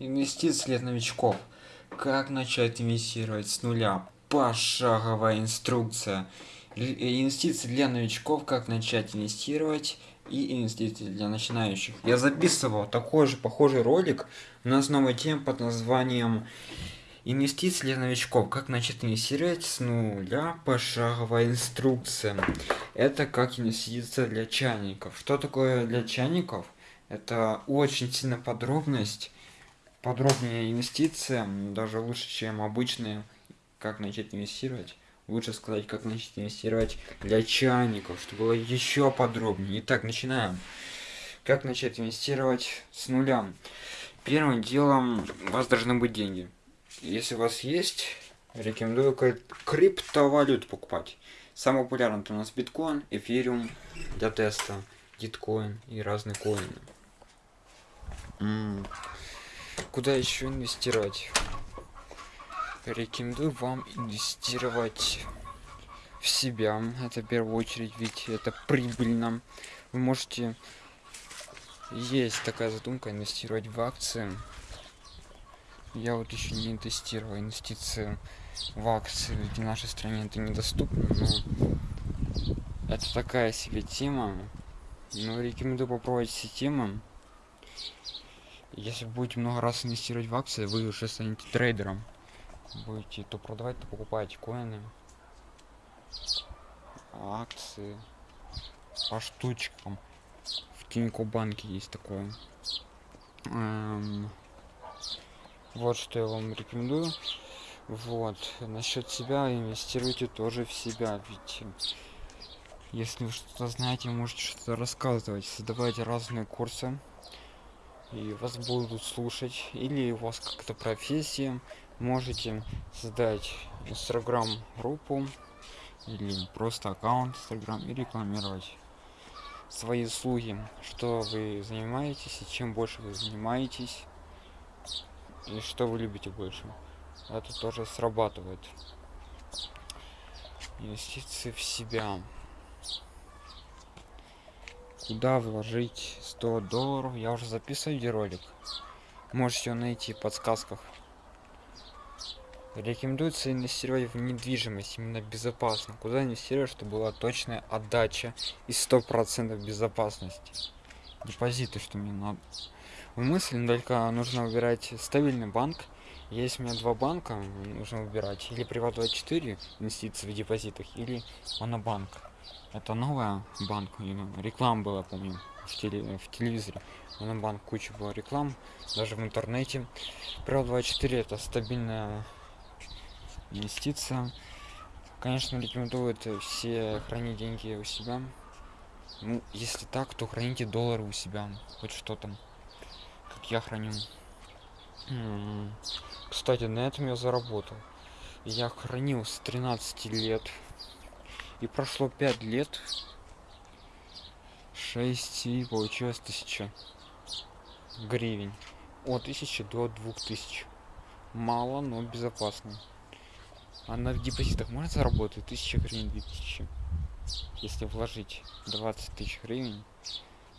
Инвестиции для новичков. Как начать инвестировать с нуля? Пошаговая инструкция. Э, инвестиции для новичков. Как начать инвестировать и инвестиции для начинающих. Я записывал такой же похожий ролик на основной теме под названием Инвестиции для новичков. Как начать инвестировать с нуля? Пошаговая инструкция. Это как инвестиция для чайников. Что такое для чайников? Это очень сильно подробность подробнее инвестиция, даже лучше, чем обычные, как начать инвестировать. Лучше сказать, как начать инвестировать для чайников, чтобы было еще подробнее. Итак, начинаем. Как начать инвестировать с нуля? Первым делом у вас должны быть деньги. Если у вас есть, рекомендую криптовалют покупать. Самый популярный у нас биткоин, эфириум для теста, гиткоин и разные коины. Куда еще инвестировать? Рекомендую вам инвестировать в себя. Это в первую очередь, ведь это прибыльно. Вы можете... Есть такая задумка инвестировать в акции. Я вот еще не тестировал инвестиции в акции, ведь в нашей стране это недоступно, но это такая себе тема. Но рекомендую попробовать все. Если будете много раз инвестировать в акции, вы уже станете трейдером. Будете то продавать, то покупать коины, акции по штучкам. В Тинько банке есть такое. Эм, вот что я вам рекомендую. Вот. Насчет себя инвестируйте тоже в себя. Ведь если вы что-то знаете, можете что-то рассказывать. Создавайте разные курсы и вас будут слушать или у вас как-то профессия можете создать инстаграм группу или просто аккаунт инстаграм и рекламировать свои услуги что вы занимаетесь и чем больше вы занимаетесь и что вы любите больше. Это тоже срабатывает. Инвестиции в себя куда вложить 100 долларов. Я уже записываю видеоролик можете найти в подсказках. Рекомендуется инвестировать в недвижимость именно безопасно. Куда инвестировать чтобы была точная отдача и сто процентов безопасности? Депозиты что мне надо. В мысли только нужно выбирать стабильный банк. Есть у меня два банка нужно выбирать. Или приват 24 инвестиции в депозитах или монобанк это новая банк реклама была помню в, теле, в телевизоре. На банк куча была реклам даже в интернете. Pro 24 это стабильная инвестиция. Конечно рекомендуют все хранить деньги у себя. Ну если так то храните доллары у себя. Хоть что там как я храню. Кстати на этом я заработал. Я хранил с 13 лет и прошло 5 лет. 6 и получилось 1000 гривен. От 1000 до 2000 мало но безопасно. А на депозитах можно заработать? 1000 гривен 2000 если вложить 20 тысяч гривен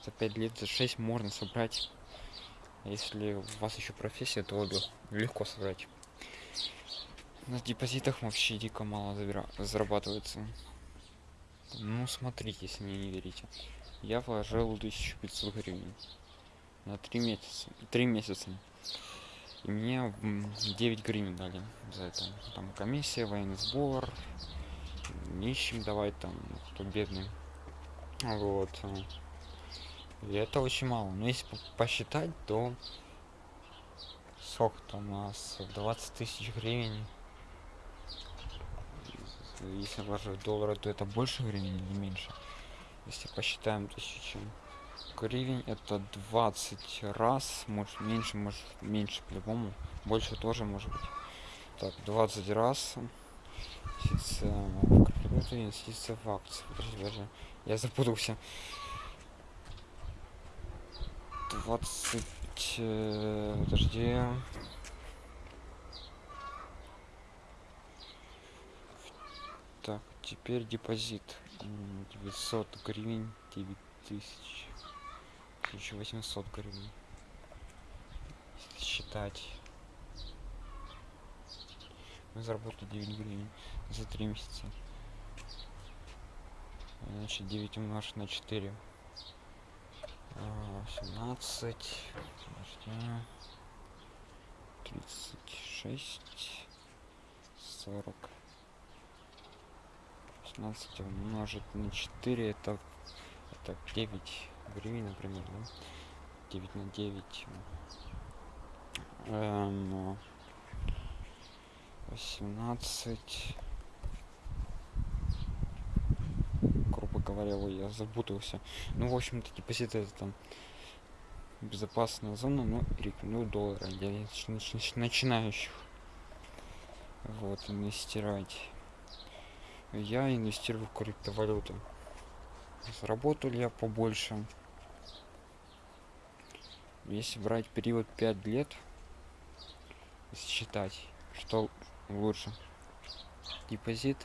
за 5 лет за 6 можно собрать. Если у вас еще профессия то легко собрать. На депозитах вообще дико мало зарабатывается ну, смотрите, если мне не верите. Я вложил 1500 гривен на 3 месяца. 3 месяца. И мне 9 гривен дали за это. Там комиссия, военный сбор, нищим давать там, кто бедный. Вот. И это очень мало. Но если посчитать, то сколько там у нас 20 тысяч гривен если вложить доллары то это больше времени или меньше. Если посчитаем тысячу гривен это 20 раз может меньше может меньше по-любому. Больше тоже может быть. Так 20 раз инвестиция, инвестиция в акции. Подожди, даже я запутался. 20 э, подожди теперь депозит. 900 гривен 9000 1800 гривен. Считать. Мы заработали 9 гривен за 3 месяца. Значит 9 умножить на 4 17 36 40 16 умножить на 4 это это 9 гривен например да? 9 на 9 эм, 18 грубо говоря ой, я запутался. Ну в общем-то депозит это там безопасная зона но рекомендую доллара для начинающих. Вот инвестировать я инвестирую в криптовалюту. Заработал я побольше? Если брать период 5 лет считать что лучше. Депозит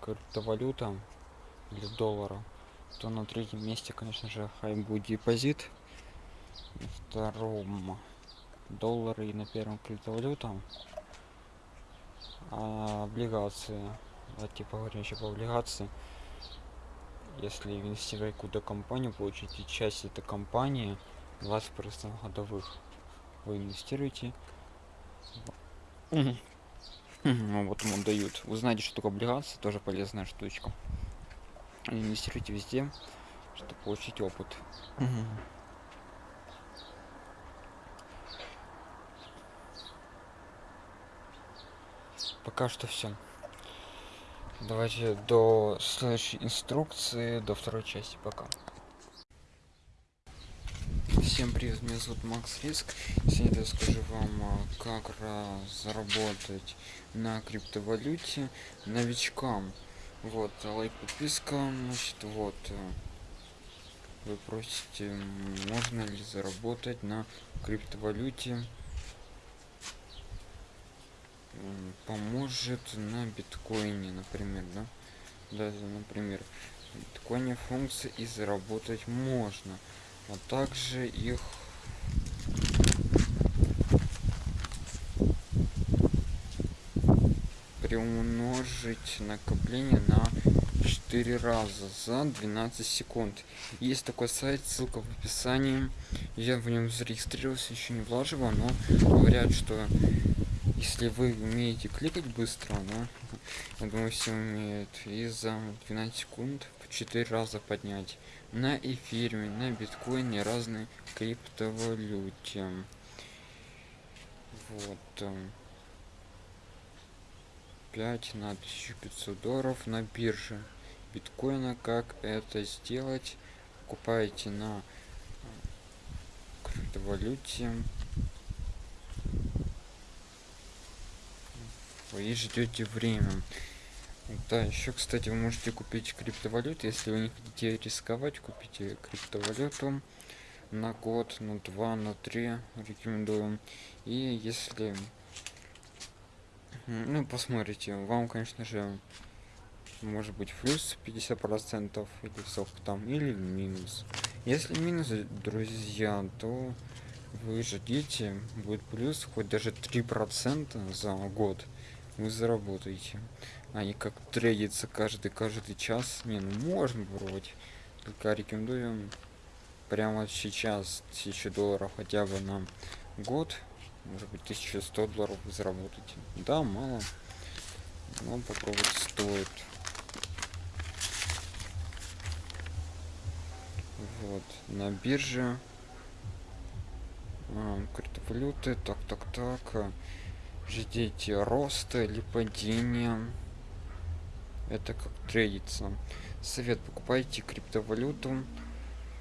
криптовалюта или доллара то на третьем месте конечно же хай будет депозит. На втором доллары и на первом криптовалюта. А облигации вот типа еще по облигации. Если инвестировать куда компанию получите часть этой компании 20 процентов годовых вы инвестируете. Ну, вот ему дают. Вы знаете что такое облигации тоже полезная штучка. Инвестируйте везде чтобы получить опыт. Пока что все давайте до следующей инструкции до второй части пока. Всем привет меня зовут макс риск. Сегодня я скажу вам а, как заработать на криптовалюте новичкам. Вот лайк подписка значит вот э, вы просите можно ли заработать на криптовалюте поможет на биткоине например да? Даже например биткоине функции и заработать можно а также их приумножить накопление на 4 раза за 12 секунд. Есть такой сайт ссылка в описании. Я в нем зарегистрировался еще не влаживал но говорят что если вы умеете кликать быстро но я думаю все умеют и за 12 секунд в 4 раза поднять на эфире на биткоине разные криптовалюте. Вот 5 на 1500 долларов на бирже биткоина. Как это сделать? Покупаете на криптовалюте и ждете время. Да еще кстати вы можете купить криптовалюту если вы не хотите рисковать купите криптовалюту на год на два на три рекомендую. И если ну посмотрите вам конечно же может быть плюс 50 процентов или сколько там или минус. Если минус друзья то вы ждите будет плюс хоть даже три процента за год вы заработаете. Не как трейдиться каждый каждый час. Не ну можно пробовать только рекомендую прямо сейчас 1000 долларов хотя бы на год. Может быть 1100 долларов вы заработаете. Да мало но попробовать стоит. Вот на бирже. А, криптовалюты так так так ждите роста или падения это как трейдиться совет. Покупайте криптовалюту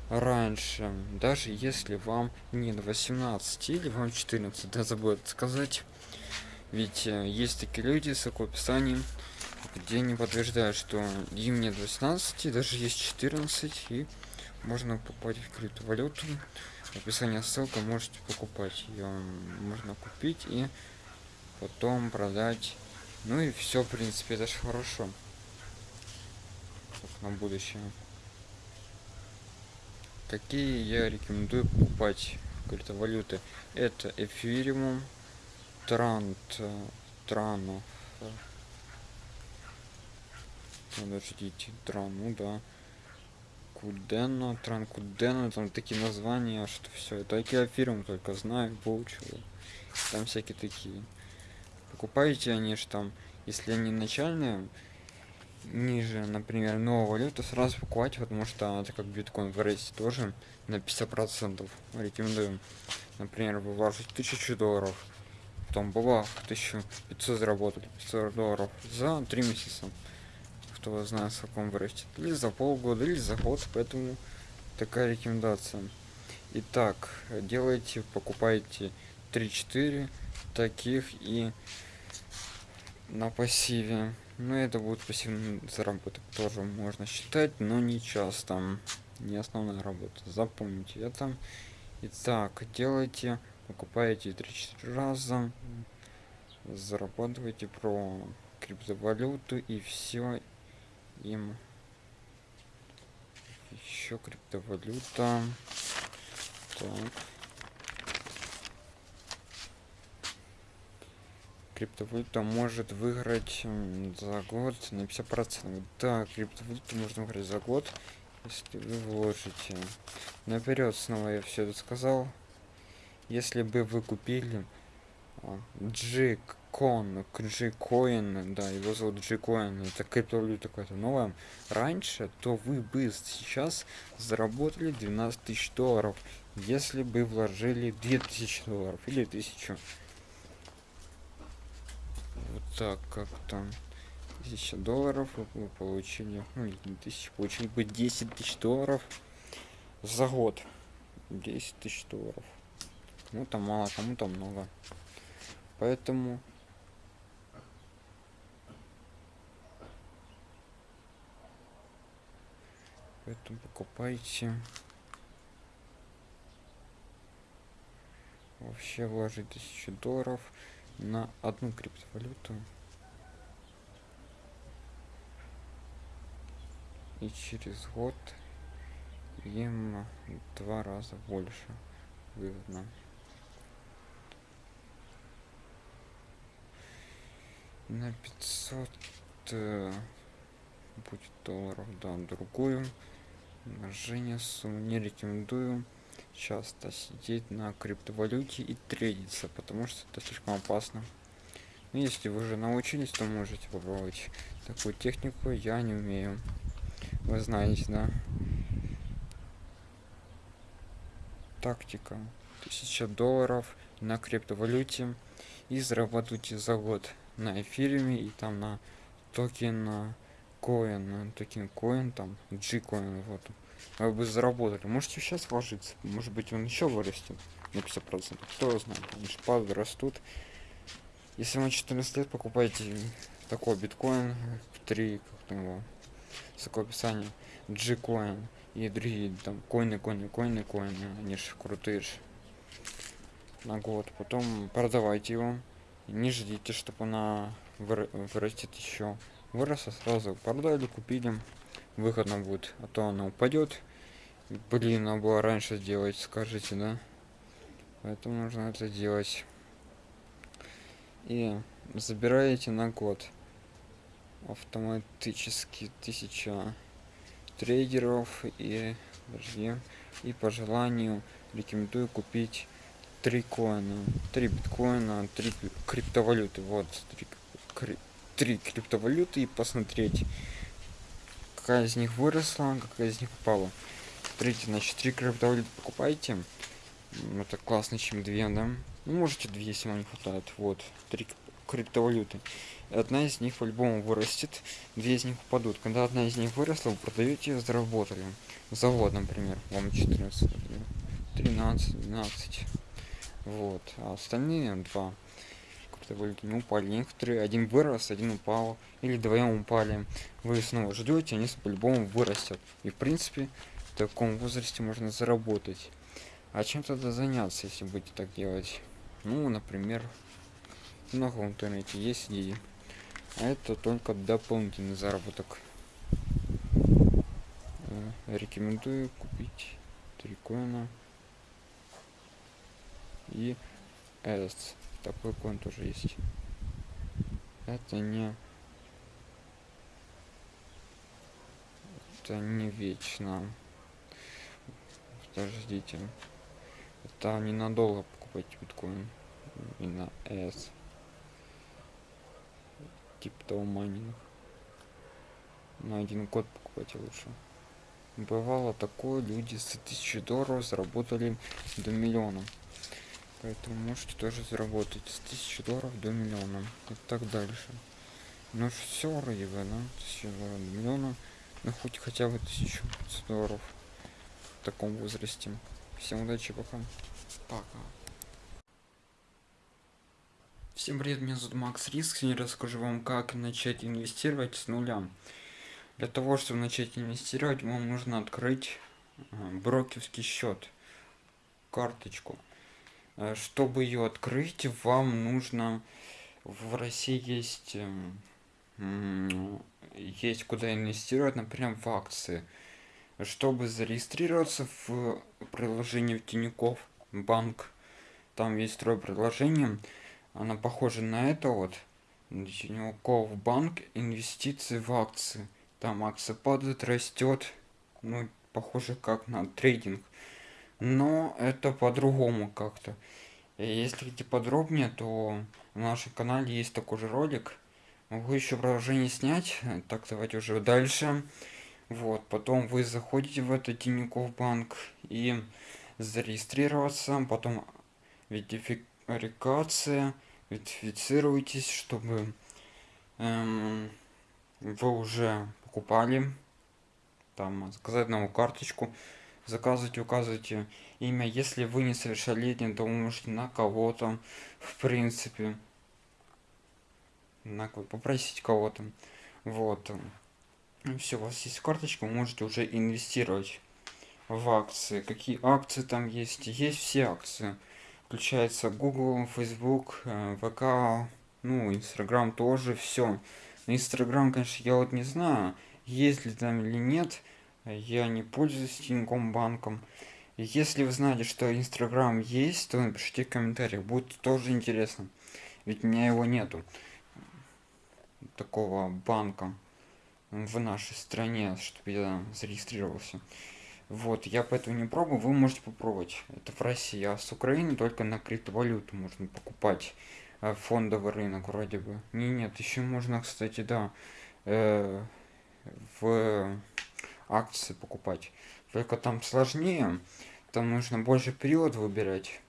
раньше даже если вам не 18 или вам 14 да забыл сказать. Ведь э, есть такие люди с описанием где не подтверждают что им нет 18 даже есть 14 и можно покупать криптовалюту. Описание ссылка можете покупать ее можно купить и потом продать. Ну и все в принципе это же хорошо. На будущее. Какие я рекомендую покупать криптовалюты? Это эфириум трант транов. Подождите тран ну да. Кудена тран кудена там такие названия что все это эфириум только знаю выучил там всякие такие покупаете они же там если они начальные ниже например новую валюту сразу покупать потому что это как биткоин в тоже на 50 процентов рекомендую например вложите тысячу долларов потом бабах 1500 заработали 500 долларов за три месяца. Кто знает в каком вырастет. Или за полгода или за год поэтому такая рекомендация. Итак делайте покупайте 3-4 таких и на пассиве. Ну это будет пассивный заработок тоже можно считать но не часто. Не основная работа. Запомните это. Итак делайте покупаете 3-4 раза зарабатывайте про криптовалюту и все им. Еще криптовалюта. Так криптовалюта может выиграть за год на 50 процентов. Да криптовалюту можно выиграть за год если вы вложите. Наперед снова я все это сказал. Если бы вы купили джик кон джикоин да его зовут джикоин это криптовалюта какая-то новая раньше то вы бы сейчас заработали 12 тысяч долларов если бы вложили 2000 долларов или 1000 вот так как-то тысяча долларов вы получили. Ну, не тысяч получили бы 10 тысяч долларов за год. 10 тысяч долларов. Кому-то мало кому-то много. Поэтому поэтому покупайте. Вообще вложить тысячу долларов на одну криптовалюту. И через год им два раза больше выгодно. На 500 э, будет долларов да другую. Умножение сумму не рекомендую часто сидеть на криптовалюте и трейдиться, потому что это слишком опасно. Но если вы уже научились, то можете попробовать такую технику. Я не умею. Вы знаете, да? Тактика. 1000 долларов на криптовалюте и зарабатывайте за год на эфире и там на токен коин, токен коин, там G коин, вот вы бы заработали. Можете сейчас вложиться может быть он еще вырастет на 50 процентов. Кто знает? Они шпады растут. Если вам 14 лет покупаете такой биткоин 3 как там его такое описание g coin и другие там коины коины коины коины они же крутые же на год. Потом продавайте его. Не ждите чтобы она вырастет еще выросла сразу продали купили выходно будет а то она упадет. Блин надо было раньше сделать скажите да? Поэтому нужно это делать. И забираете на год. Автоматически тысяча трейдеров и подожди, и по желанию рекомендую купить три коина. Три биткоина три криптовалюты. Вот три, кри, три криптовалюты и посмотреть какая из них выросла какая из них упала. Смотрите значит три криптовалюты покупайте это классно чем две да? Ну, можете две если вам не хватает. Вот три криптовалюты. Одна из них по-любому вырастет две из них упадут. Когда одна из них выросла вы продаете ее заработали. Завод например вам 14 13 12 вот а остальные два криптовалюты не упали некоторые один вырос один упал или вдвоем упали. Вы снова ждете они по-любому вырастет и в принципе в таком возрасте можно заработать. А чем тогда заняться если будете так делать? Ну например много в интернете есть идеи а это только дополнительный заработок. Э, рекомендую купить три коина и S. Такой коин тоже есть. Это не... Это не вечно. Подождите. Это ненадолго покупать биткоин. И на S. Типа того майнинг. На один код покупать лучше. Бывало такое, люди с тысячи долларов заработали до миллиона. Поэтому можете тоже заработать с тысячи долларов до миллиона. И так дальше. Ну все вроде бы, да? Тысяча долларов до миллиона. Ну хоть хотя бы тысячу долларов в таком возрасте. Всем удачи, пока. Пока. Всем привет, меня зовут Макс Риск. Сегодня расскажу вам, как начать инвестировать с нуля. Для того, чтобы начать инвестировать, вам нужно открыть э, брокерский счет, карточку. Э, чтобы ее открыть, вам нужно в России есть эм, есть куда инвестировать, например, в акции. Чтобы зарегистрироваться в приложении в Тинькофф банк, там есть второе приложение, она похожа на это вот, Тинькофф банк, инвестиции в акции. Там акция падает, растет, ну, похоже как на трейдинг. Но это по-другому как-то. Если хотите подробнее, то в нашем канале есть такой же ролик. Могу еще продолжение снять. Так, давайте уже дальше. Вот, потом вы заходите в этот Тинькофф банк и зарегистрироваться, потом верификация, верифицируйтесь, чтобы эм, вы уже покупали, там, заказать новую карточку, заказывайте, указывайте имя. Если вы несовершеннолетний, то вы можете на кого-то, в принципе, на попросить кого-то. Вот. Все, у вас есть карточка, вы можете уже инвестировать в акции. Какие акции там есть? Есть все акции. Включается Google, Facebook, э, ВК, ну, Instagram тоже, все. Инстаграм, конечно, я вот не знаю, есть ли там или нет. Я не пользуюсь Тиньком банком. Если вы знаете, что Инстаграм есть, то напишите в комментариях, будет тоже интересно. Ведь у меня его нету. Такого банка в нашей стране, чтобы я зарегистрировался. Вот, я поэтому не пробую, вы можете попробовать. Это в России, а с Украины только на криптовалюту можно покупать. Э, фондовый рынок вроде бы. Не, нет, еще можно, кстати, да, э, в акции покупать. Только там сложнее, там нужно больше период выбирать.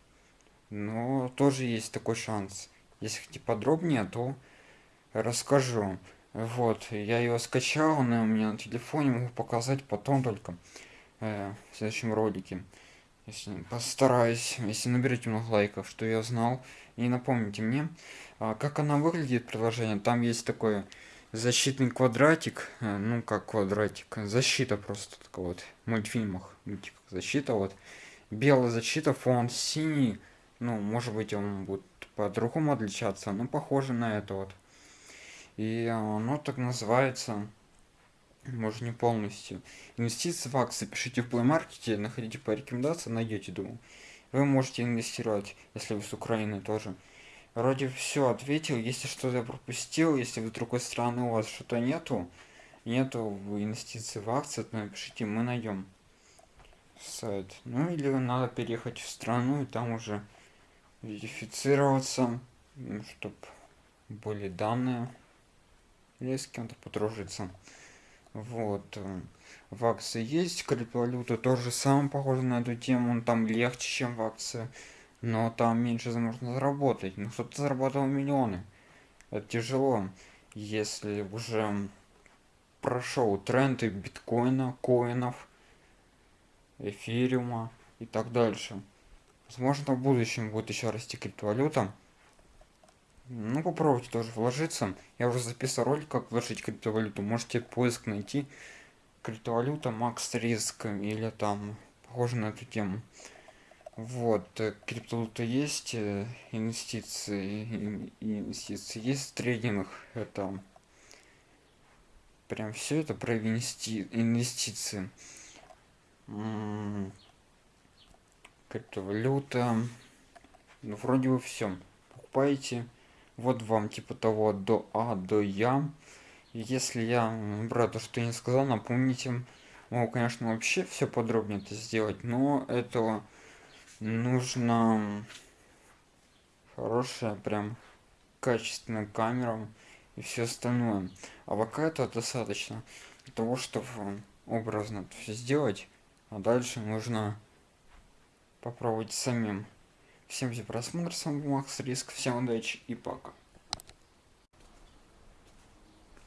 Но тоже есть такой шанс. Если хотите подробнее, то расскажу. Вот, я ее скачал, она у меня на телефоне, могу показать потом только э, в следующем ролике. Если постараюсь, если наберете много лайков, что я знал. И напомните мне, а, как она выглядит, приложение. Там есть такой защитный квадратик, э, ну как квадратик, защита просто такая вот, в мультфильмах, мультиках защита вот. Белая защита, фон синий, ну может быть он будет по-другому отличаться, но похоже на это вот. И оно так называется может не полностью. Инвестиции в акции пишите в Play Market, находите по рекомендациям, найдете, думаю. Вы можете инвестировать, если вы с Украины тоже. Вроде все ответил, если что-то пропустил, если в другой страны у вас что-то нету, нету инвестиций в акции, то напишите, мы найдем сайт. Ну или надо переехать в страну и там уже верифицироваться, чтобы были данные, или с кем-то подружиться. Вот. В акции есть криптовалюта, тоже самое похоже на эту тему, он там легче, чем в акции, но там меньше можно заработать. Ну, кто-то заработал миллионы. Это тяжело, если уже прошел тренды биткоина, коинов, эфириума и так дальше. Возможно, в будущем будет еще расти криптовалюта. Ну, попробуйте тоже вложиться. Я уже записал ролик, как вложить криптовалюту. Можете поиск найти. Криптовалюта, Макс Риск или там похоже на эту тему. Вот, э, криптовалюта есть, э, инвестиции, инвестиции есть, трейдинг, это прям все это про инвести, инвестиции. М -м, криптовалюта, ну вроде бы все покупаете вот вам типа того до а до я. Если я брата что не сказал напомните. Могу конечно вообще все подробнее это сделать но этого нужно хорошая прям качественная камера и все остальное. А пока это достаточно для того чтобы образно все сделать а дальше нужно попробовать самим. Всем за просмотр с вами макс риск всем удачи и пока.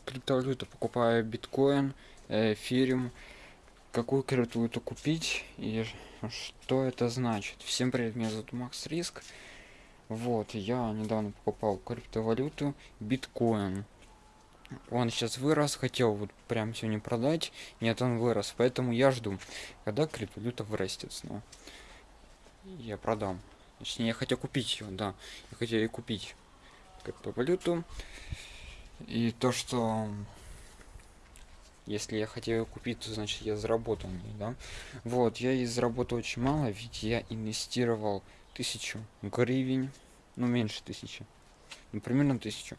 Криптовалюту покупаю биткоин эфириум какую криптовалюту купить и что это значит. Всем привет меня зовут макс риск. Вот я недавно покупал криптовалюту биткоин. Он сейчас вырос хотел вот прям сегодня продать нет он вырос поэтому я жду когда криптовалюта вырастет снова. Я продам. Точнее я хотел купить ее да я хотел и купить криптовалюту. И то что если я хотел купить то значит я заработал не да. Вот я и заработал очень мало ведь я инвестировал тысячу гривен ну меньше тысячи ну, примерно тысячу.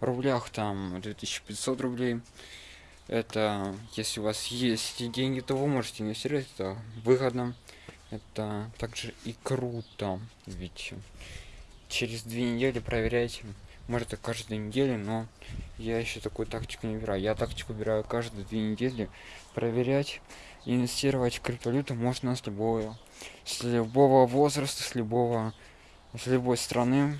В рублях там 2500 рублей. Это если у вас есть деньги то вы можете инвестировать это выгодно. Это также и круто ведь через две недели проверяйте может и каждую неделю но я еще такую тактику не выбираю. Я тактику выбираю каждые две недели проверять инвестировать в криптовалюту. Можно с любого с любого возраста с любого с любой страны.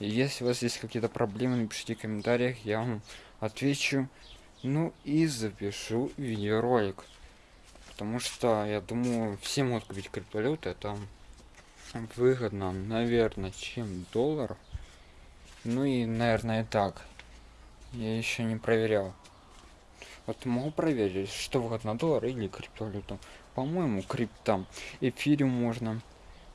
Если у вас есть какие-то проблемы напишите в комментариях я вам отвечу. Ну и запишу видеоролик. Потому что я думаю все могут купить криптовалюты это выгодно наверное чем доллар ну и наверное так. Я еще не проверял. Вот могу проверить что выгодно доллар или криптовалюту. По-моему криптам эфире можно.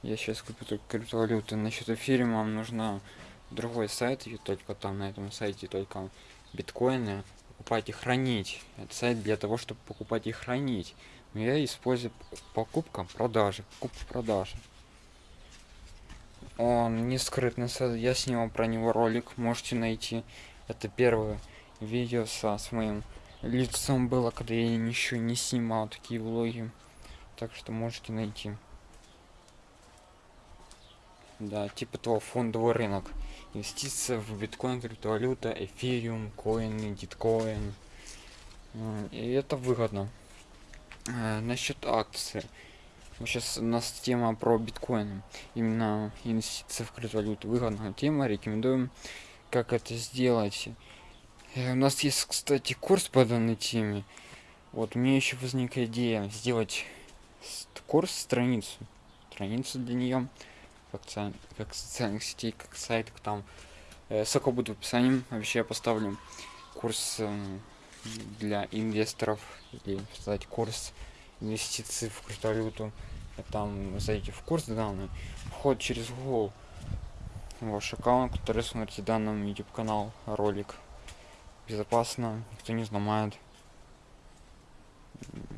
Я сейчас куплю криптовалюты. Насчет эфириума нужно другой сайт и только там на этом сайте только биткоины. Покупать и хранить. Это сайт для того чтобы покупать и хранить. Но я использую покупка продажи. Покупка продажи он не скрытный сайт я снимал про него ролик можете найти. Это первое видео со с моим лицом было когда я еще не снимал такие влоги. Так что можете найти. Да типа того фондовый рынок. Инвестиция в биткоин криптовалюта эфириум коины диткоин. И это выгодно. Э, насчет акции сейчас у нас тема про биткоин именно инвестиция в криптовалюту. Выгодная тема. Рекомендуем как это сделать. Э, у нас есть кстати курс по данной теме. Вот мне еще возникла идея сделать курс страницу. Страницу для нее как, как социальных сетей, как сайт, там. Э, ссылка будет в описании. Вообще я поставлю курс э, для инвесторов или сказать курс инвестиций в криптовалюту. Там зайдите в курс данный, вход через Google ваш аккаунт, который смотрите данным YouTube канал, ролик. Безопасно, никто не знает.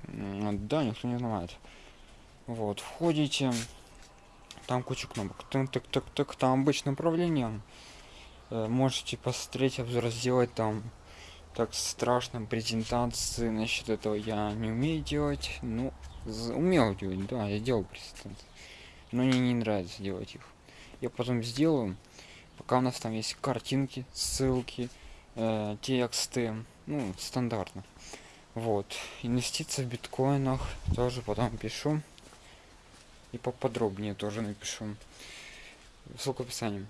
Да, никто не знает. Вот, входите, там куча кнопок так так так так там обычное управление э, можете посмотреть обзор сделать там так страшно презентации насчет этого я не умею делать. Ну умел делать да я делал презентации но мне не нравится делать их. Я потом сделаю пока у нас там есть картинки ссылки э, тексты ну стандартно. Вот инвестиции в биткоинах тоже потом пишу и поподробнее тоже напишу. Ссылка в описании.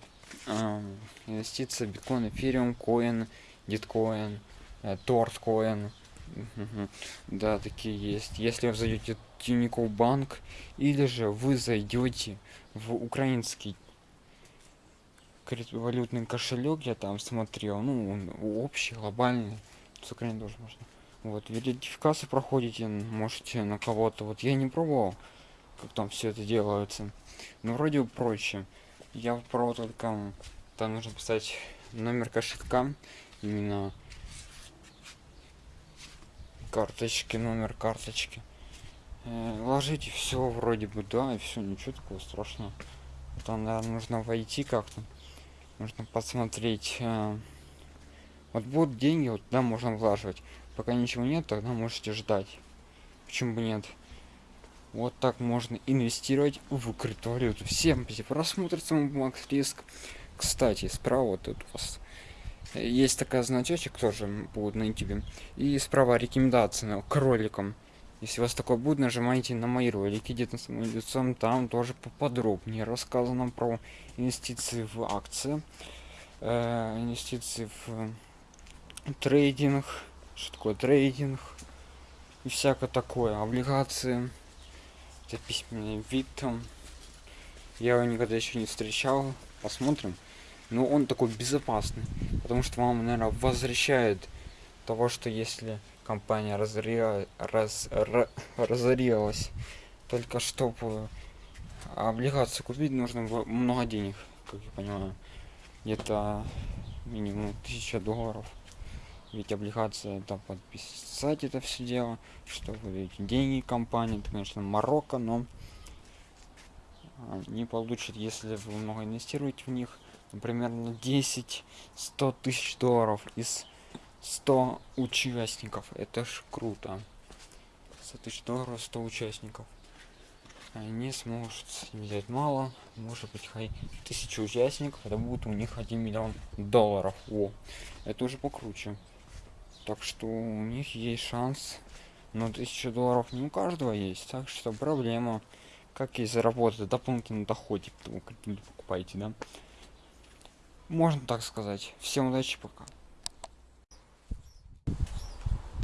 А, инвестиция биткоин эфириум коин диткоин э, торткоин да такие есть. Если вы зайдете в тинькофф банк или же вы зайдете в украинский криптовалютный кошелек я там смотрел ну общий глобальный с украины тоже можно. Вот верификацию проходите можете на кого-то. Вот я не пробовал как там все это делается. Ну вроде проще. Я про только там нужно писать номер кошелька именно карточки номер карточки. Э, ложите все вроде бы да и все ничего такого страшного. Там наверное, нужно войти как-то нужно посмотреть э, вот будут деньги вот да можно влаживать. Пока ничего нет тогда можете ждать. Почему бы нет? Вот так можно инвестировать в криптовалюту. Всем просмотр макс риск. Кстати справа тут у вас есть такая значочек тоже будет на youtube и справа рекомендации на кроликам если у вас такое будет нажимайте на мои ролики где-то с моим лицом там тоже поподробнее рассказано про инвестиции в акции э, инвестиции в трейдинг что такое трейдинг и всякое такое облигации это письменный вид там. Я его никогда еще не встречал. Посмотрим но он такой безопасный потому что вам наверное возвращает того что если компания разоря... раз... Р... разорилась только чтобы облигацию купить нужно много денег как я понимаю. Где-то минимум 1000 долларов. Ведь облигация это подписать это все дело чтобы эти деньги компании это конечно марокко но не получит если вы много инвестируете в них примерно 10 100 тысяч долларов из 100 участников. Это ж круто. 100 тысяч долларов 100 участников. Они смогут взять мало может быть хай тысячу участников это будет у них 1 миллион долларов. О это уже покруче. Так что у них есть шанс но 1000 долларов не у каждого есть так что проблема как и заработать дополнительный доход типа, покупаете да можно так сказать всем удачи пока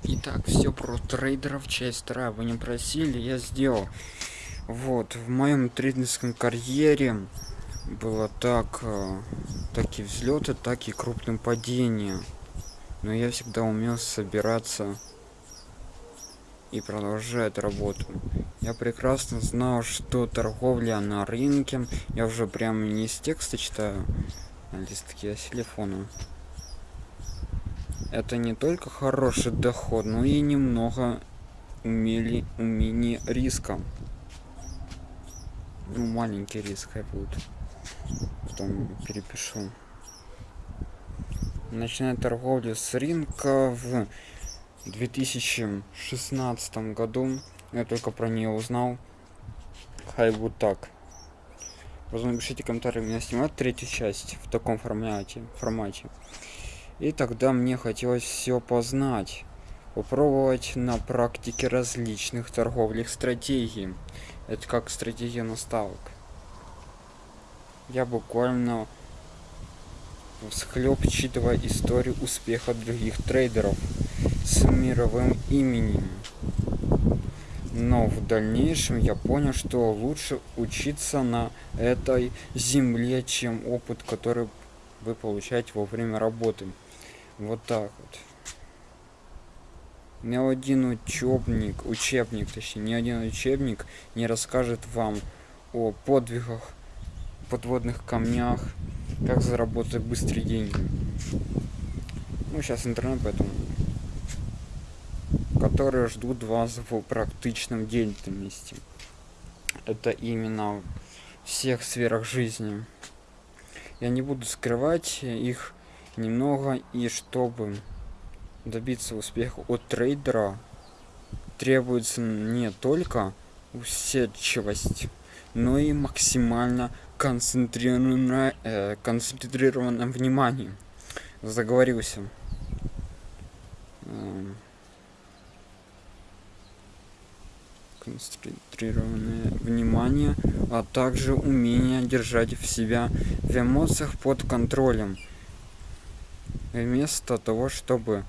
Итак, все про трейдеров, часть вторая. Вы не просили, я сделал. Вот, в моем трейдерском карьере было так, э, так и взлеты, так и крупным падения. Но я всегда умел собираться и продолжать работу. Я прекрасно знал, что торговля на рынке, я уже прямо не с текста читаю, листки, с телефона. Это не только хороший доход но и немного умели умение риска. Ну, маленький риск хай будет потом перепишу. Начиная торговлю с рынка в 2016 году. Я только про нее узнал. Хай будет так Возможно, напишите комментарии меня снимать третью часть в таком формате формате и тогда мне хотелось все познать, попробовать на практике различных торговых стратегий. Это как стратегия наставок. Я буквально всхлеб читывая историю успеха других трейдеров с мировым именем. Но в дальнейшем я понял, что лучше учиться на этой земле, чем опыт, который вы получаете во время работы. Вот так вот. Ни один учебник, учебник, точнее, ни один учебник не расскажет вам о подвигах, подводных камнях, как заработать быстрые деньги. Ну, сейчас интернет, поэтому которые ждут вас в практичном деятельности. Это именно всех сферах жизни. Я не буду скрывать их немного и чтобы добиться успеха от трейдера требуется не только усидчивость но и максимально концентрированное э, концентрированное внимание заговорился эм. Концентрированное внимание а также умение держать в себя в эмоциях под контролем. Вместо того чтобы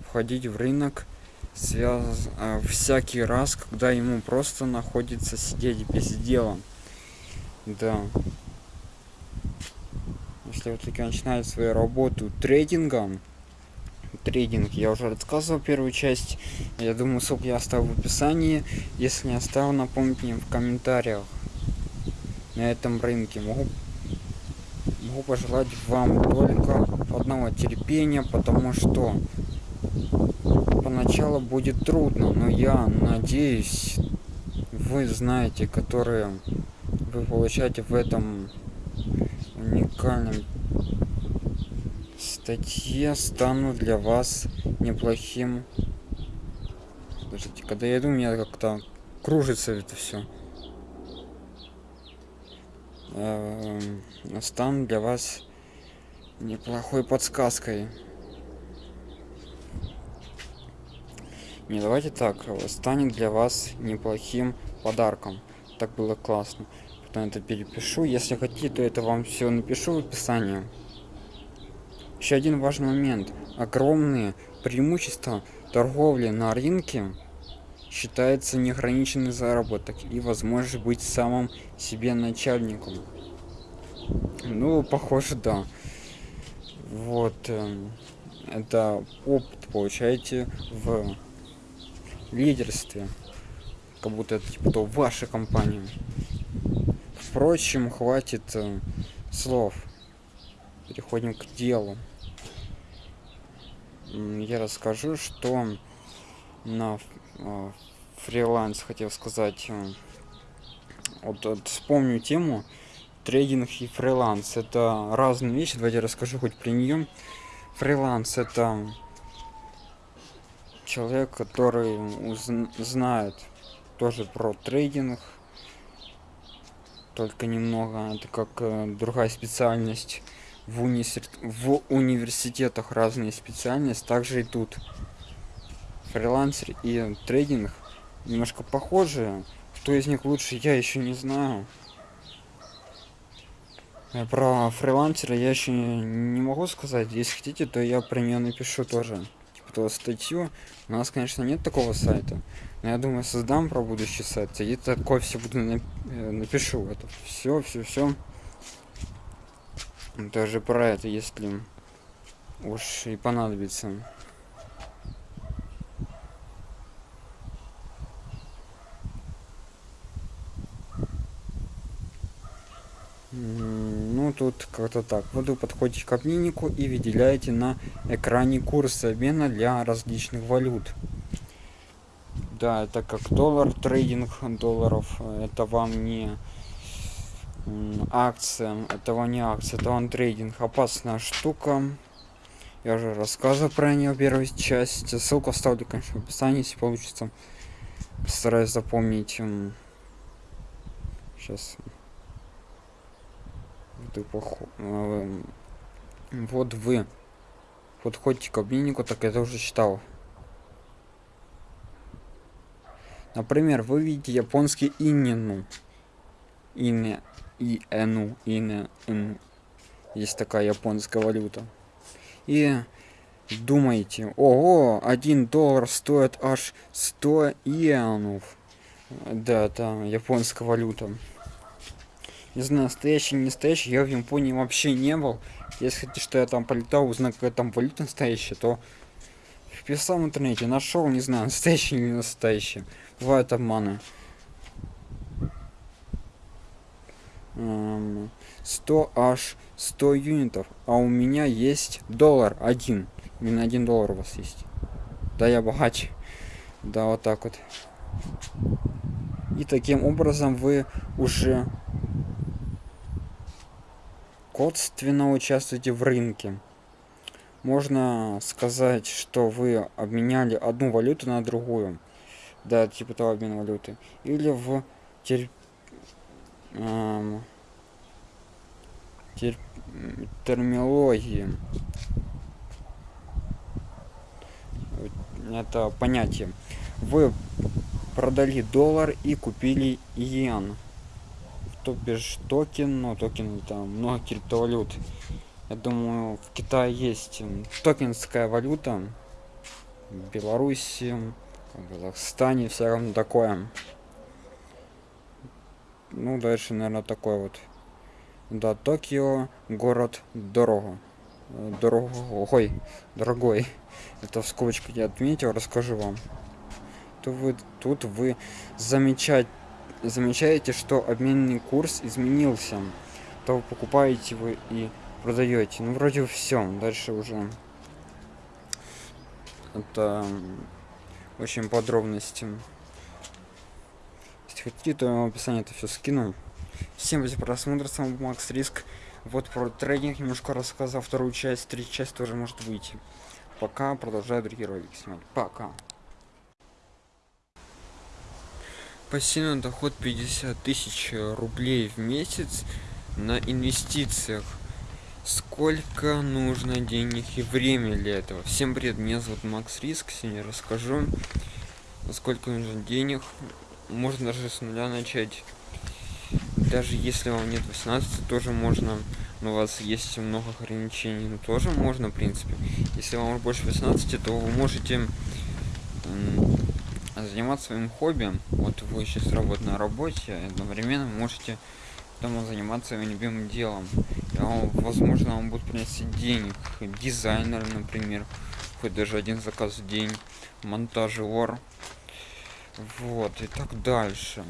входить в рынок связ а, всякий раз когда ему просто находится сидеть без дела. Да. Если вы таки начинаете свою работу трейдингом трейдинг я уже рассказывал первую часть. Я думаю ссылку я оставлю в описании. Если не оставил напомните мне в комментариях. На этом рынке могу могу пожелать вам только одного терпения потому что поначалу будет трудно но я надеюсь вы знаете которые вы получаете в этом уникальном статье станут для вас неплохим Подождите, когда я иду, у меня как-то кружится это все. Эм, стану для вас неплохой подсказкой. Не, давайте так, станет для вас неплохим подарком. Так было классно. Потом это перепишу. Если хотите, то это вам все напишу в описании. Еще один важный момент. Огромные преимущества торговли на рынке считается неограниченный заработок и возможность быть самым себе начальником. Ну, похоже, да. Вот. Э, это опыт получаете в лидерстве. Как будто это типа то ваша компания. Впрочем, хватит э, слов. Переходим к делу. Я расскажу, что на э, фриланс хотел сказать э, вот, вот вспомню тему трейдинг и фриланс. Это разные вещи давайте расскажу хоть при нее фриланс это человек который знает тоже про трейдинг только немного. Это как э, другая специальность в, уни в университетах разные специальности также и тут фрилансер и трейдинг немножко похожие. Кто из них лучше, я еще не знаю. Про фрилансера я еще не могу сказать. Если хотите, то я про нее напишу тоже. Типа то статью. У нас, конечно, нет такого сайта. Но я думаю, создам про будущий сайт. И такое все буду нап э, напишу. Это все, все, все. Даже про это, если уж и понадобится. ну тут как-то так. Вот вы подходите к обменнику и выделяете на экране курс обмена для различных валют. Да это как доллар трейдинг долларов. Это вам не акция это вам не акция это вам трейдинг опасная штука. Я уже рассказывал про нее первую часть ссылку оставлю конечно в описании если получится. Постараюсь запомнить сейчас э, вот вы. Подходите к обменнику так я уже читал. Например вы видите японский инину ине и эну ине есть такая японская валюта и думаете ого один доллар стоит аж 100 иенов да это японская валюта не знаю, настоящий, не настоящий, я в Японии вообще не был. Если что я там полетал, узнал, какая там валюта настоящая, то вписал в интернете, нашел, не знаю, настоящий или не настоящий. Бывают обманы. 100 аж 100 юнитов, а у меня есть доллар один. Именно один доллар у вас есть. Да, я богаче. Да, вот так вот. И таким образом вы уже косвенно участвуете в рынке. Можно сказать, что вы обменяли одну валюту на другую. Да, типа того обмена валюты. Или в тер... Тер... терминологии. Это понятие. Вы продали доллар и купили иен то бишь токен, ну токен там много криптовалют. Я думаю, в Китае есть токенская валюта. Беларуси, в Казахстане равно такое. Ну, дальше, наверное, такой вот. Да, Токио, город дорого. Дорогой, дорогой. Это в скобочках я отметил, расскажу вам. То вы, тут вы замечать замечаете, что обменный курс изменился, то вы покупаете вы и продаете. Ну, вроде все. Дальше уже это очень подробности. Хотите, то я в описании это все скину. всем за просмотр с макс риск. Вот про трейдинг немножко рассказал вторую часть третья часть тоже может выйти. Пока продолжаю другие ролики снимать. Пока. Пассивный доход 50 тысяч рублей в месяц на инвестициях. Сколько нужно денег и время для этого? Всем привет меня зовут макс риск сегодня расскажу сколько нужно денег можно даже с нуля начать. Даже если вам нет 18 тоже можно. Но у вас есть много ограничений. Но тоже можно в принципе. Если вам больше 18 то вы можете заниматься своим хобби. Вот вы сейчас работаете на работе одновременно можете дома заниматься своим любимым делом. Возможно он будет приносить денег. Дизайнер например хоть даже один заказ в день. Монтажер вот и так дальше.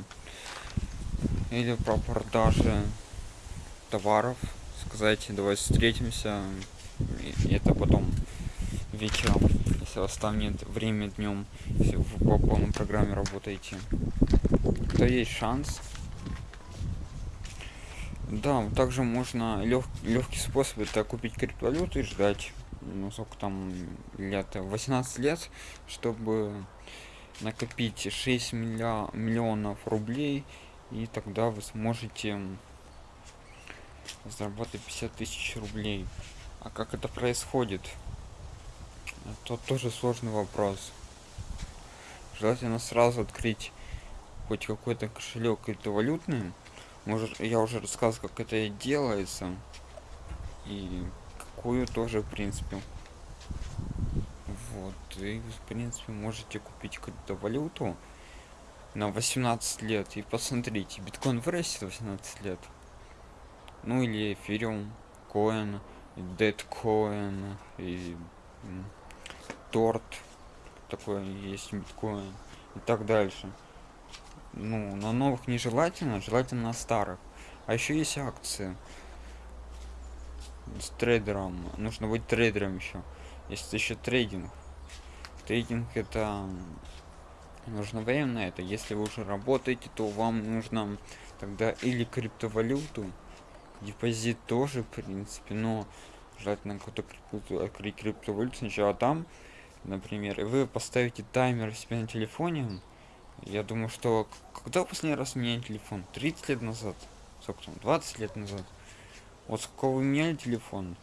Или про продажи товаров. Сказать давай встретимся. И это потом вечером если у вас там нет время днем если вы по полной программе работаете. То есть шанс. Да также можно лег легкий способ это купить криптовалюту и ждать ну сколько там лет 18 лет чтобы накопить 6 милля миллионов рублей и тогда вы сможете заработать 50 тысяч рублей. А как это происходит? Это тоже сложный вопрос. Желательно сразу открыть хоть какой-то кошелек криптовалютный. Может я уже рассказывал как это делается и какую тоже в принципе вот и в принципе можете купить криптовалюту на 18 лет и посмотрите биткоин вырастет 18 лет. Ну или эфириум коин Deadcoin и торт такой есть биткоин и так дальше. Ну на новых нежелательно желательно на старых. А еще есть акции с трейдером. Нужно быть трейдером еще есть еще трейдинг трейдинг это нужно время на это если вы уже работаете то вам нужно тогда или криптовалюту депозит тоже в принципе но желательно какую-то открыть криптовалюту сначала там например и вы поставите таймер себе на телефоне. Я думаю что когда последний раз меняли телефон? 30 лет назад? Сколько там? 20 лет назад? Вот сколько вы меняли телефон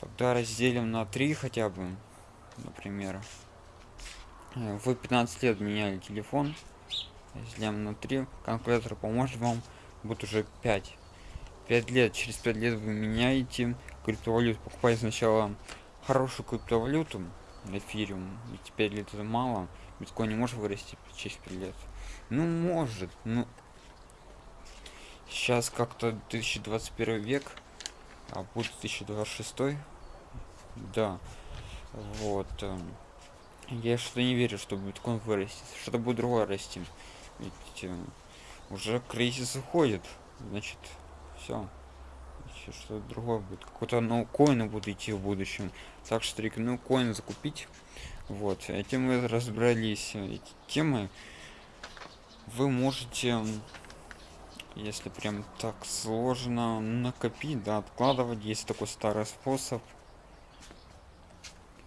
тогда разделим на 3 хотя бы например. Э, вы 15 лет меняли телефон разделим на 3 калькулятор поможет вам будет уже 5 5 лет через 5 лет вы меняете криптовалюту покупаете сначала хорошую криптовалюту эфириум и теперь лет это мало биткоин не может вырасти через 5 лет. Ну может ну. Сейчас как-то 2021 век а будет 2026 да вот э, я что не верю что биткоин вырастет что-то будет другое расти. Ведь э, уже кризис уходит значит все что другое будет. Какой-то коины будут идти в будущем. Так что рекомендую коин закупить. Вот этим мы разобрались. Эти темы вы можете если прям так сложно накопить да откладывать. Есть такой старый способ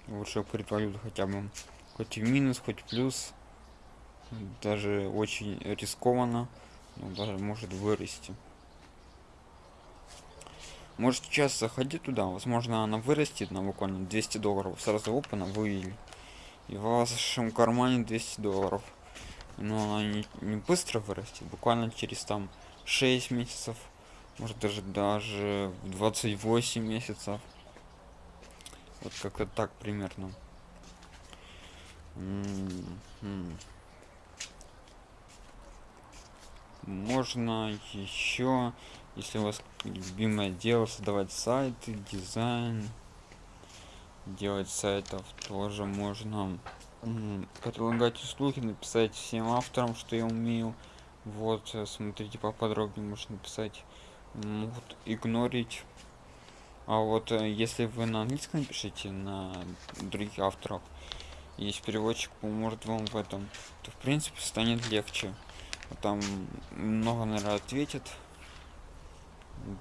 лучше криптовалюту хотя бы хоть и минус хоть плюс даже очень рискованно но даже может вырасти. Может сейчас заходить туда возможно она вырастет на буквально 200 долларов сразу опана вывели. И в вашем кармане 200 долларов. Но она не, не быстро вырастет буквально через там 6 месяцев может даже даже 28 месяцев вот как-то так примерно. Можно еще если у вас любимое дело создавать сайты дизайн. Делать сайтов тоже можно. Предлагать услуги написать всем авторам что я умею. Вот смотрите поподробнее можно написать. Могут игнорить а вот э, если вы на английском пишите на других авторов есть переводчик поможет вам в этом то в принципе станет легче. Там много наверное ответит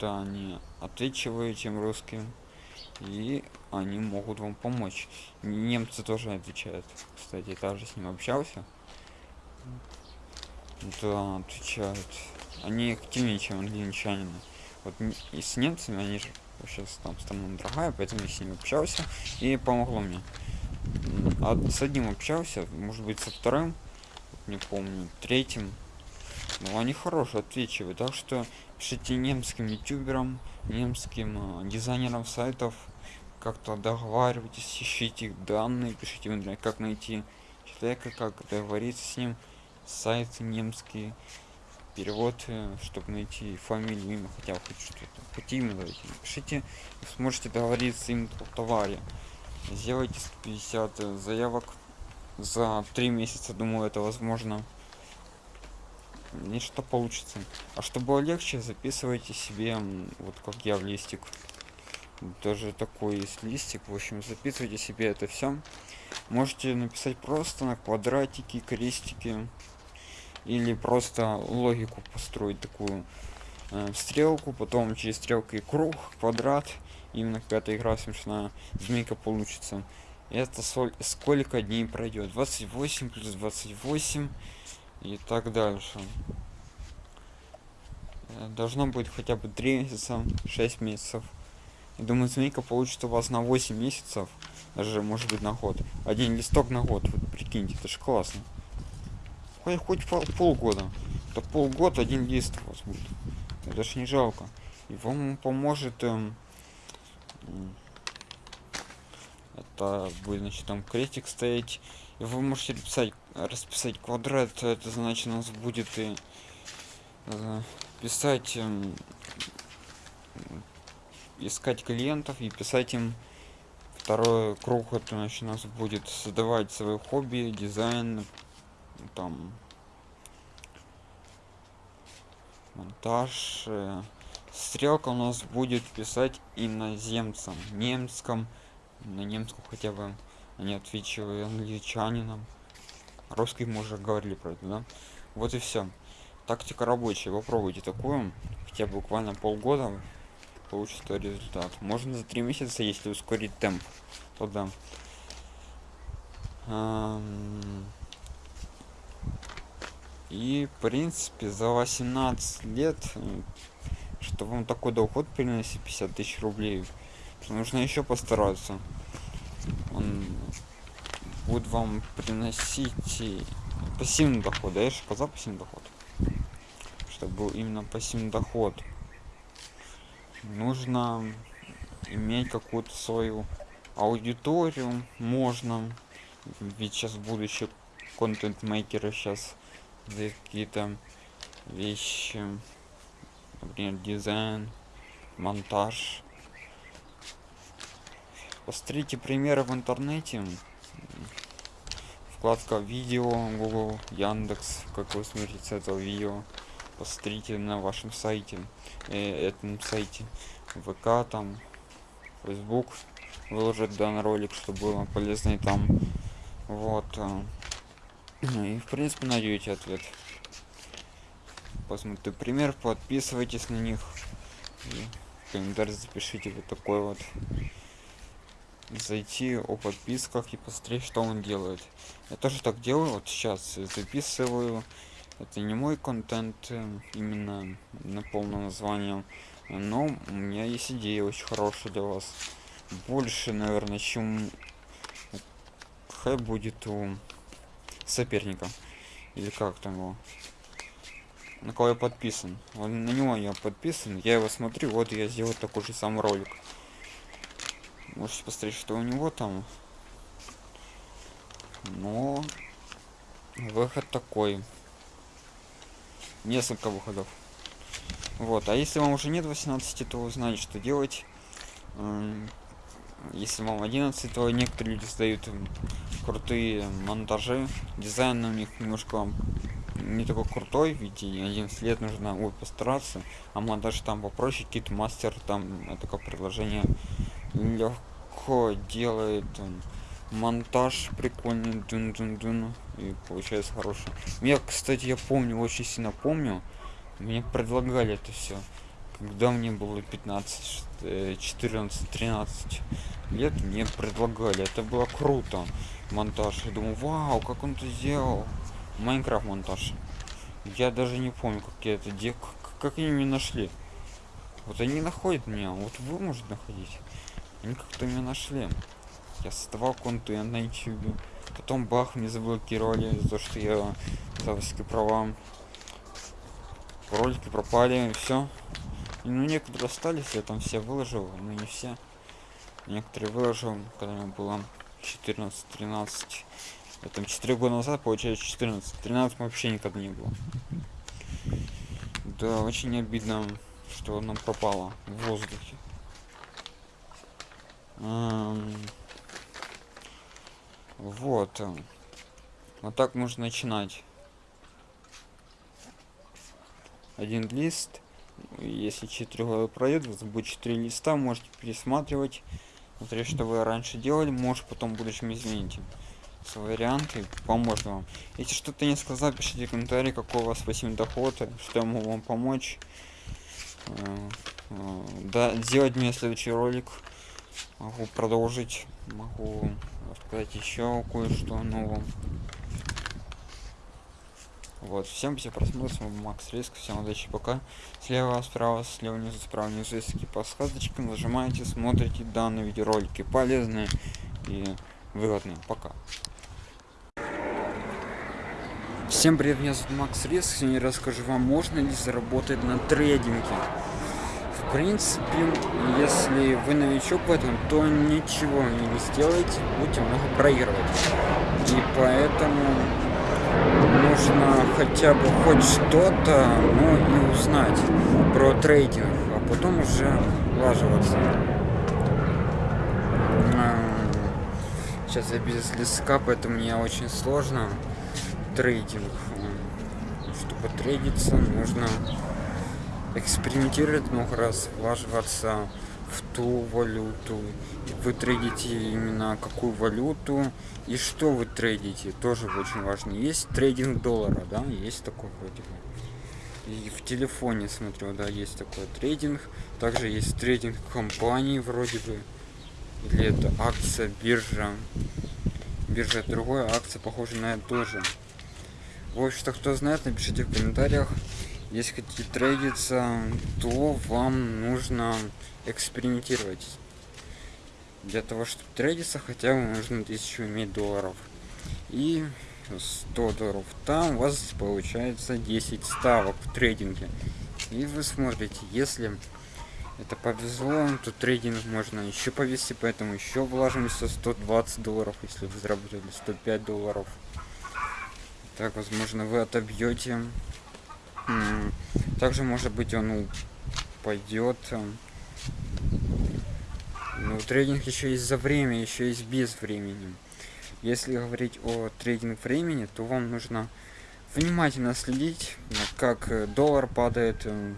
да они отвечиваю чем русским и они могут вам помочь. Немцы тоже отвечают. Кстати также с ним общался. Да отвечают. Они активнее чем англичанины. Вот и с немцами они же сейчас там страна дорогая поэтому я с ним общался и помогло мне а с одним общался может быть со вторым не помню третьим но они хорошие отвечивают так что пишите немским ютуберам немским дизайнерам сайтов как-то договаривайтесь ищите их данные пишите в как найти человека как договориться с ним сайт немский перевод э, чтобы найти фамилию имя хотя бы хоть что-то. Хоть имя давайте пишите сможете договориться им о товаре. Сделайте 150 э, заявок. За три месяца думаю это возможно. Нечто получится. А чтобы было легче записывайте себе вот как я в листик. Даже такой есть листик. В общем записывайте себе это все можете написать просто на квадратики крестики или просто логику построить такую э, стрелку потом через стрелкой круг квадрат именно какая-то игра смешная змейка получится. Это сколько дней пройдет? 28 плюс 28 и так дальше. Э, должно быть хотя бы 3 месяца 6 месяцев. Я думаю змейка получит у вас на 8 месяцев даже может быть на год. Один листок на год вот прикиньте это же классно хоть, хоть пол, полгода. То полгода один лист у вас будет. Это ж не жалко. И вам поможет эм, это будет значит там крестик стоять. И вы можете писать расписать квадрат. Это значит у нас будет и э, писать э, искать клиентов и писать им второй круг. Это значит у нас будет создавать свое хобби дизайн там монтаж э, стрелка у нас будет писать иноземцам немском на немском хотя бы они отвечивают англичанинам. Русский мы уже говорили про это да? Вот и все тактика рабочая попробуйте такую хотя буквально полгода получится результат. Можно за три месяца если ускорить темп. То да и в принципе за 18 лет что вам такой доход приносит 50 тысяч рублей нужно еще постараться. Он будет вам приносить пассивный доход да я же сказал пассивный доход. Чтобы был именно пассивный доход. Нужно иметь какую-то свою аудиторию можно. Ведь сейчас будущее контент мейкеры сейчас какие-то вещи например дизайн монтаж. Посмотрите примеры в интернете. Вкладка видео google яндекс как вы смотрите с этого видео посмотрите на вашем сайте э, этом сайте. Вк там facebook выложить данный ролик чтобы было полезно и там. Вот э, и в принципе найдете ответ. Посмотрите пример подписывайтесь на них. И комментарий запишите вот такой вот. Зайти о подписках и посмотреть что он делает. Я тоже так делаю вот сейчас записываю. Это не мой контент э, именно на полное название но у меня есть идея очень хорошая для вас. Больше наверное чем хай будет у соперника или как там его? На кого я подписан? Вот на него я подписан я его смотрю вот я сделал такой же самый ролик. Можете посмотреть что у него там. Но выход такой. Несколько выходов. Вот а если вам уже нет 18 то знаете что делать если вам 11 то некоторые люди создают крутые монтажи. Дизайн у них немножко не такой крутой ведь 11 лет нужно ой, постараться а монтаж там попроще какие-то мастер там это как предложение легко делает он монтаж прикольный дун -дун -дун, и получается хороший. Я кстати я помню очень сильно помню мне предлагали это все когда мне было 15 14 13 лет мне предлагали. Это было круто. Монтаж. Я думаю вау как он это сделал? Майнкрафт монтаж. Я даже не помню как я это делал как они меня нашли. Вот они находят меня. Вот вы можете находить. Они как-то меня нашли. Я создавал контент на youtube потом бах мне заблокировали за то что я за авторские права. Ролики пропали все ну некоторые остались я там все выложил но не все. Некоторые выложил когда мне было 14 13 это 4 года назад получается 14 13 вообще никогда не было. Да очень обидно что нам пропало в воздухе. Вот. Вот так можно начинать. Один лист если 4 пройдет вас будет 4 листа можете пересматривать. Смотреть что вы раньше делали может потом в будущем измените свои варианты поможет вам. Если что-то не сказал пишите комментарий какой у вас пассивный доход что я могу вам помочь. Э, э, да сделать мне следующий ролик могу продолжить могу рассказать еще кое-что нового вот, всем все просмотр, с вами Макс Риск, всем удачи, пока. Слева, справа, слева внизу, справа внизу есть такие подсказочки, нажимаете, смотрите данные видеоролики, полезные и выгодные. Пока. Всем привет, меня зовут Макс Риск, сегодня расскажу вам, можно ли заработать на трейдинге. В принципе, если вы новичок в этом, то ничего не сделаете, будете много проигрывать. И поэтому нужно хотя бы хоть что-то, ну и узнать про трейдинг, а потом уже влаживаться. Сейчас я без листка, поэтому мне очень сложно трейдинг. Чтобы трейдиться, нужно экспериментировать много раз, влаживаться в ту валюту. Вы трейдите именно какую валюту и что вы трейдите, тоже очень важно. Есть трейдинг доллара, да, есть такой вроде бы. И в телефоне смотрю, да, есть такой трейдинг. Также есть трейдинг компании вроде бы. Или это акция, биржа. Биржа другая, акция похожа на это тоже. В общем-то, кто знает, напишите в комментариях. Если хотите трейдиться, то вам нужно экспериментировать. Для того, чтобы трейдиться, хотя бы нужно 1000 иметь долларов. И 100 долларов. Там у вас получается 10 ставок в трейдинге. И вы смотрите, если это повезло, то трейдинг можно еще повести, поэтому еще вложимся 120 долларов, если вы заработали 105 долларов. Так, возможно, вы отобьете также, может быть, он пойдет. Ну, трейдинг еще есть за время, еще есть без времени. Если говорить о трейдинг времени, то вам нужно внимательно следить, как доллар падает э,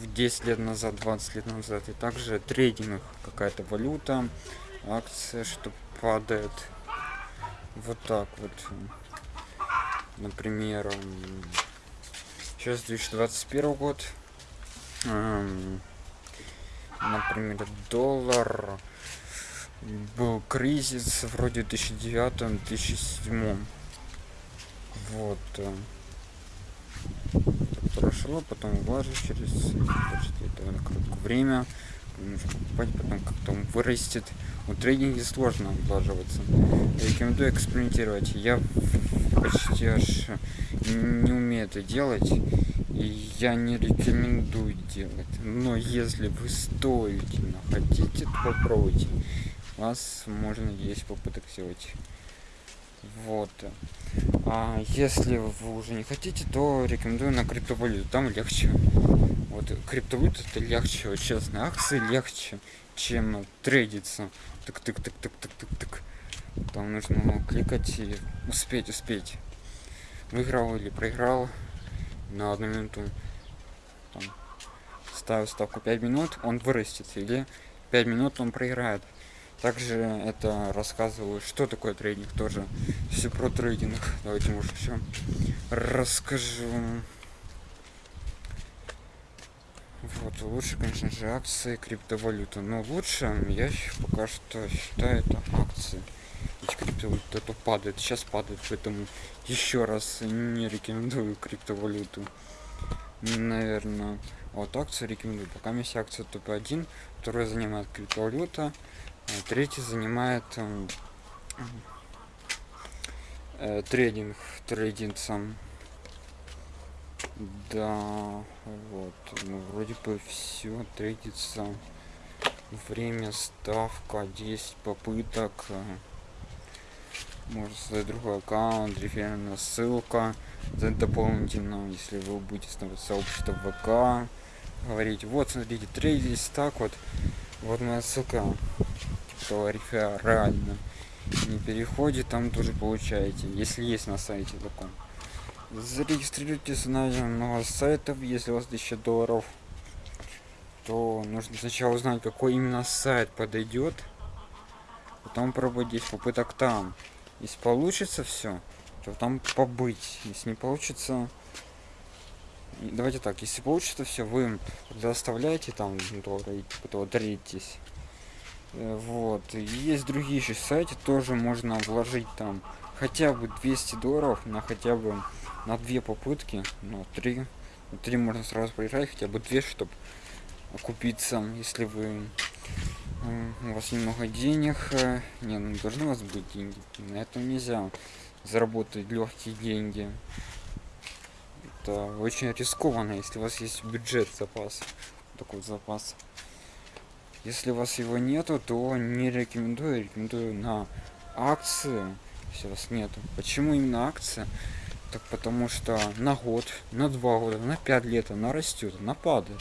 в 10 лет назад, 20 лет назад. И также трейдинг, какая-то валюта, акция, что падает. Вот так вот. Например, Сейчас 2021 год. Например, доллар. Был кризис вроде 2009-2007. Вот. Э, прошло, потом влажу через это время покупать, потом как-то он вырастет. У трейдинге сложно влаживаться. Рекомендую экспериментировать. Я почти аж не умею это делать я не рекомендую делать. Но если вы стоите хотите то попробуйте. Вас можно есть попыток сделать вот. А если вы уже не хотите то рекомендую на криптовалюту. Там легче. Вот криптовалюта это легче. Честно акции легче чем трейдиться. Так так так так так так так там нужно кликать и успеть успеть. Выиграл или проиграл на одну минуту. Там, ставил ставку 5 минут он вырастет или 5 минут он проиграет. Также это рассказываю что такое трейдинг тоже. Все про трейдинг. Давайте может все расскажу. Вот, лучше, конечно же, акции криптовалюты. Но лучше, я пока что считаю, это акции. Ведь криптовалюта это падает, сейчас падает, поэтому еще раз не рекомендую криптовалюту. Наверное, вот акции рекомендую. Пока есть акция топ-1, второй занимает криптовалюта, а третий занимает э, э, трейдинг, сам. Да, вот, ну, вроде бы все трейдится. Время, ставка, 10 попыток. Можно создать другой аккаунт, реферальная ссылка. Дополнительно, если вы будете становиться сообщество ВК, говорить, вот смотрите, трейдись так вот, вот моя ссылка, типа реферально. Не переходит, там тоже получаете, если есть на сайте таком зарегистрируйтесь на много сайтов если у вас 1000 долларов то нужно сначала узнать какой именно сайт подойдет потом пробовать 10 попыток там если получится все то там побыть. Если не получится давайте так если получится все вы тогда оставляете там доллары потом даритесь э, вот. Есть другие еще сайты тоже можно вложить там хотя бы 200 долларов на хотя бы на две попытки, ну, три. На три можно сразу проиграть, хотя бы две, чтобы окупиться, если вы у вас немного денег. Э, не, ну должны у вас быть деньги. На этом нельзя заработать легкие деньги. Это очень рискованно, если у вас есть бюджет запас. Такой запас. Если у вас его нету, то не рекомендую. Рекомендую на акции. Если у вас нету. Почему именно акции? Так потому что на год, на два года, на пять лет она растет, она падает.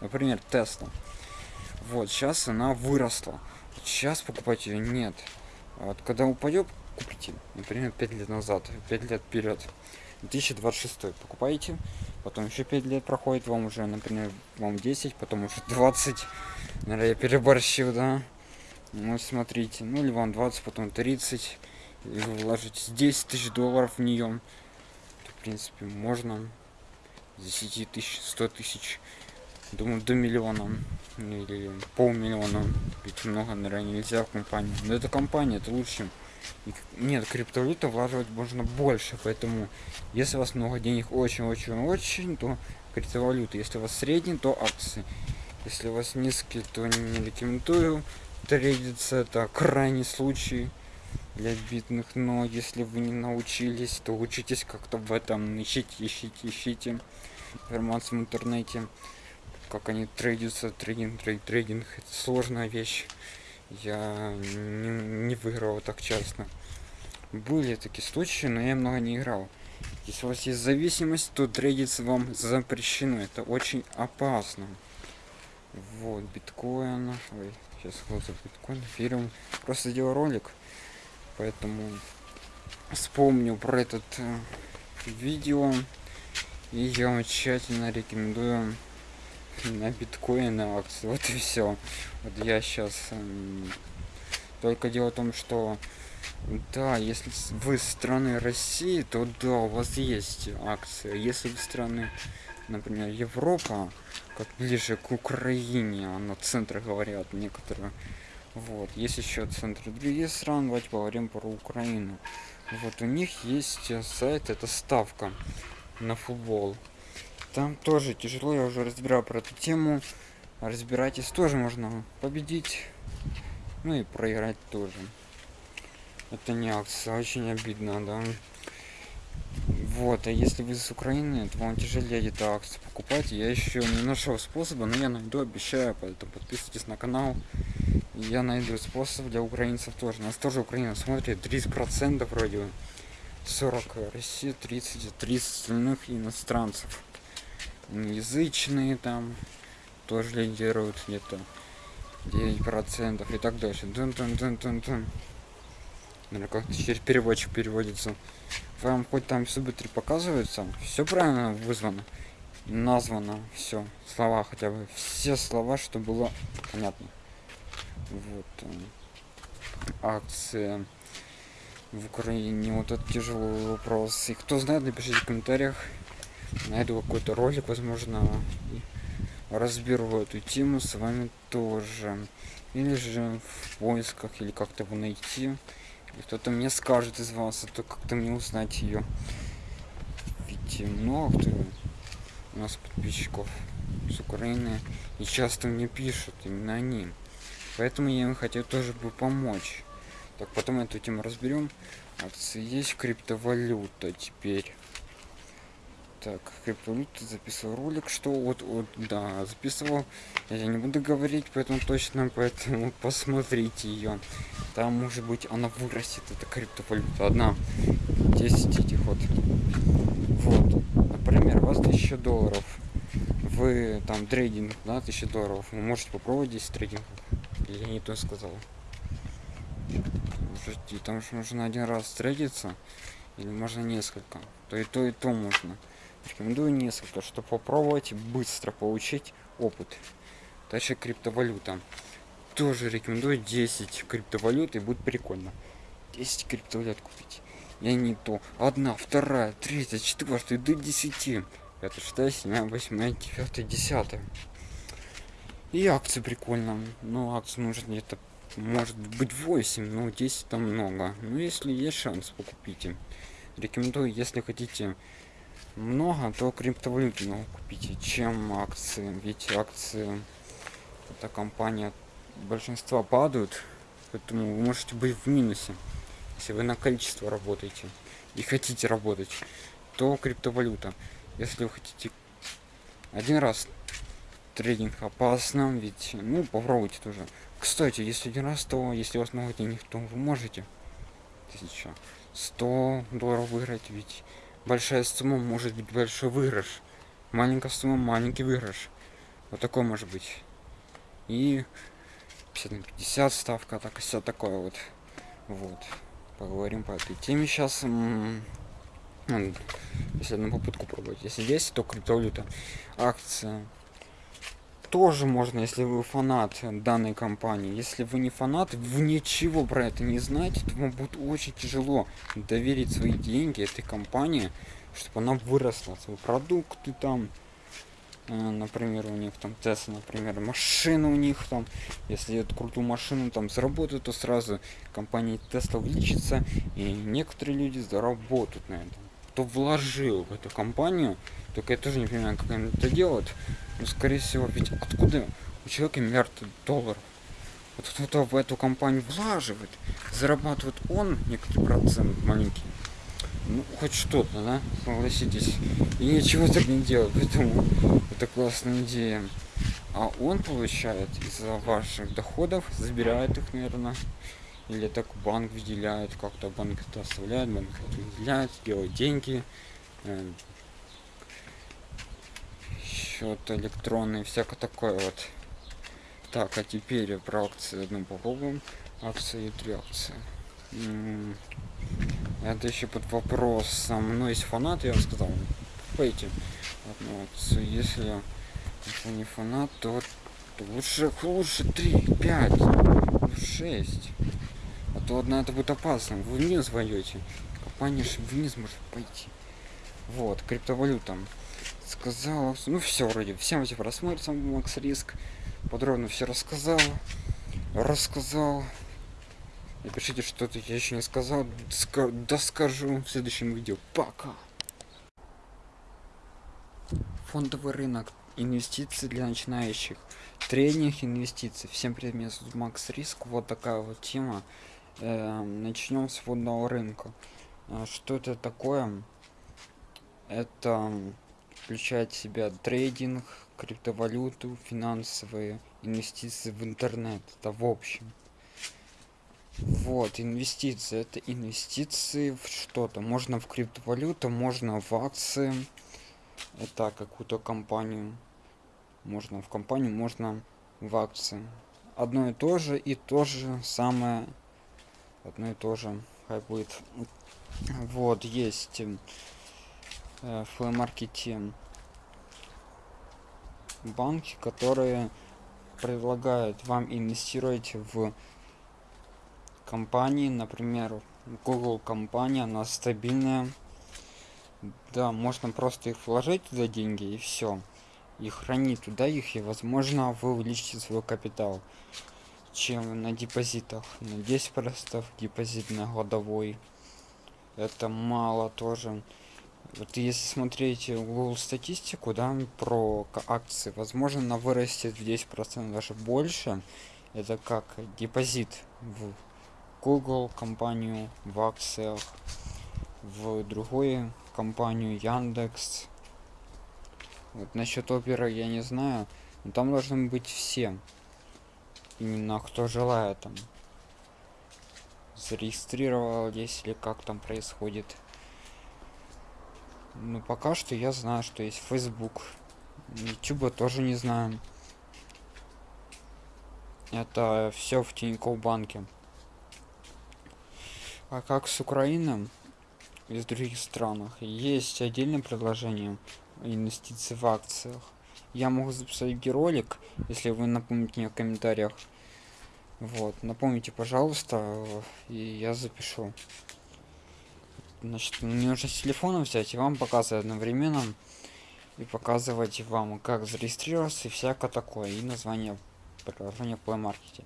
Например, Тесла. Вот, сейчас она выросла. Сейчас покупать ее нет. Вот, когда упадет, купите. Например, 5 лет назад, 5 лет вперед. 2026 покупаете, потом еще 5 лет проходит, вам уже, например, вам 10, потом уже 20. Наверное, я переборщил, да? Ну, смотрите, ну или вам 20, потом 30. И вы вложите 10 тысяч долларов в нее принципе, можно. 10 тысяч, 100 тысяч, думаю, до миллиона или полмиллиона. Ведь много, наверное, нельзя в компанию. Но это компания, это лучше. Нет, криптовалюта влаживать можно больше, поэтому если у вас много денег, очень-очень-очень, то криптовалюта. Если у вас средний, то акции. Если у вас низкий, то не рекомендую трейдиться, это крайний случай для бедных, но если вы не научились, то учитесь как-то в этом, ищите, ищите, ищите информацию в интернете, как они трейдятся, трейдинг, трейд, трейдинг, это сложная вещь, я не, не выиграл так часто. Были такие случаи, но я много не играл. Если у вас есть зависимость, то трейдиться вам запрещено, это очень опасно. Вот, биткоин, ой, сейчас вот биткоин, фильм, просто сделал ролик, поэтому вспомню про этот э, видео и я вам тщательно рекомендую на биткоин на акции вот и все вот я сейчас э, только дело в том что да если вы страны россии то да у вас есть акции если вы страны например европа как ближе к украине а на центре говорят некоторые вот, есть еще центры других стран, давайте поговорим про Украину. Вот, у них есть э, сайт, это ставка на футбол. Там тоже тяжело, я уже разбирал про эту тему. Разбирайтесь, тоже можно победить, ну и проиграть тоже. Это не акция, очень обидно, да. Вот, а если вы с Украины, то вам тяжелее эту акцию покупать. Я еще не нашел способа, но я найду, обещаю, поэтому подписывайтесь на канал я найду способ для украинцев тоже. Нас тоже Украина смотрит 30 процентов вроде 40 Россия, 30, 30 остальных иностранцев. Язычные там тоже лидируют где-то 9 процентов и так дальше. Дун -дун -дун -дун -дун. Наверное, как через переводчик переводится. Вам хоть там субтитры показываются, все правильно вызвано, названо, все, слова хотя бы, все слова, что было понятно вот э, акция в Украине. Вот это тяжелый вопрос. И кто знает, напишите в комментариях. Найду какой-то ролик, возможно, разберу эту тему с вами тоже. Или же в поисках или как-то его найти. Кто-то мне скажет из вас а то как-то мне узнать ее ведь много кто у нас подписчиков с украины и часто мне пишут именно они. Поэтому я им хотел тоже бы помочь. Так потом эту тему разберем акции есть криптовалюта теперь так криптовалюта записывал ролик что вот вот да записывал. Я не буду говорить поэтому точно поэтому посмотрите ее там может быть она вырастет это криптовалюта. Одна 10 этих вот. Вот. Например у вас 1000 долларов. Вы там трейдинг да 1000 долларов. Вы можете попробовать 10 трейдингов или не то сказал. Подожди, там же нужно один раз трейдиться или можно несколько? То и то и то можно рекомендую несколько чтобы попробовать быстро получить опыт. Дальше криптовалюта. Тоже рекомендую 10 криптовалют и будет прикольно. 10 криптовалют купить. Я не то одна вторая третья четвертая до 10 это шестая седьмая восьмая девятая десятая. И акции прикольно. Но акции нужно где-то может быть 8 но 10 там много. Ну если есть шанс покупите. Рекомендую если хотите много то криптовалюты много купите чем акции? Ведь акции эта компания большинства падают поэтому вы можете быть в минусе. Если вы на количество работаете и хотите работать то криптовалюта. Если вы хотите один раз трейдинг опасно ведь ну попробуйте тоже. Кстати если один раз то если у вас много денег то вы можете. Тысяча 100 долларов выиграть ведь большая сумма может быть большой выигрыш. Маленькая сумма маленький выигрыш. Вот такой может быть. И 50 на 50 ставка так все такое вот. Вот. Поговорим по этой теме сейчас если одну попытку пробовать. Если есть то криптовалюта. Акция тоже можно если вы фанат данной компании. Если вы не фанат вы ничего про это не знаете то вам будет очень тяжело доверить свои деньги этой компании чтобы она выросла. Свои продукты там э, например у них там тест например машина у них там. Если эту крутую машину там заработают то сразу компания теста увеличится и некоторые люди заработают на этом. Кто вложил в эту компанию только я тоже не понимаю как они это делают ну, скорее всего, ведь откуда у человека миллиард долларов? Вот кто-то в эту компанию влаживает, зарабатывает он некоторый процент маленький. Ну, хоть что-то, да, согласитесь. И ничего так не делает, поэтому это классная идея. А он получает из-за ваших доходов, забирает их, наверное, или так банк выделяет, как-то банк это оставляет, банк это выделяет, делает деньги, э, счет электронный всякое такое вот. Так а теперь про акции одну попробуем. Акции три акции. Это еще под вопросом но есть фанаты я вам сказал пойти. Одну акцию если это не фанат то лучше лучше 3 5 6 а то одна это будет опасно. Вы вниз войдете компания вниз может пойти. Вот криптовалютам сказал ну все вроде всем эти просмотр сам макс риск подробно все рассказал рассказал напишите что-то я еще не сказал да скажу в следующем видео. Пока! Фондовый рынок инвестиции для начинающих тренинг инвестиций. Всем привет зовут макс риск. Вот такая вот тема. Э, начнем с фондового рынка. Э, что это такое? Это включает в себя трейдинг, криптовалюту, финансовые инвестиции в интернет. Это в общем. Вот, инвестиции. Это инвестиции в что-то. Можно в криптовалюту, можно в акции. Это какую-то компанию. Можно в компанию, можно в акции. Одно и то же, и то же самое. Одно и то же. Хай будет. Вот, есть э, флэм-маркете банки, которые предлагают вам инвестировать в компании, например, Google компания, она стабильная. Да, можно просто их вложить туда деньги и все. и хранить туда их, и возможно вы увеличите свой капитал, чем на депозитах. На 10% депозит на годовой. Это мало тоже. Вот если смотреть Google статистику, да, про акции, возможно, она вырастет в 10% даже больше. Это как депозит в Google компанию в акциях, в другую компанию Яндекс. Вот насчет опера я не знаю, но там должны быть все. Именно кто желает там зарегистрировал, если как там происходит. Ну, пока что я знаю, что есть Facebook. YouTube тоже не знаю. Это все в Тинькофф банке. А как с Украиной из других странах? Есть отдельное предложение инвестиции в акциях. Я могу записать ролик, если вы напомните мне в комментариях. Вот, напомните, пожалуйста, и я запишу. Значит, мне нужно с телефона взять и вам показывать одновременно. И показывать вам, как зарегистрироваться и всякое такое. И название приложения в Play Market.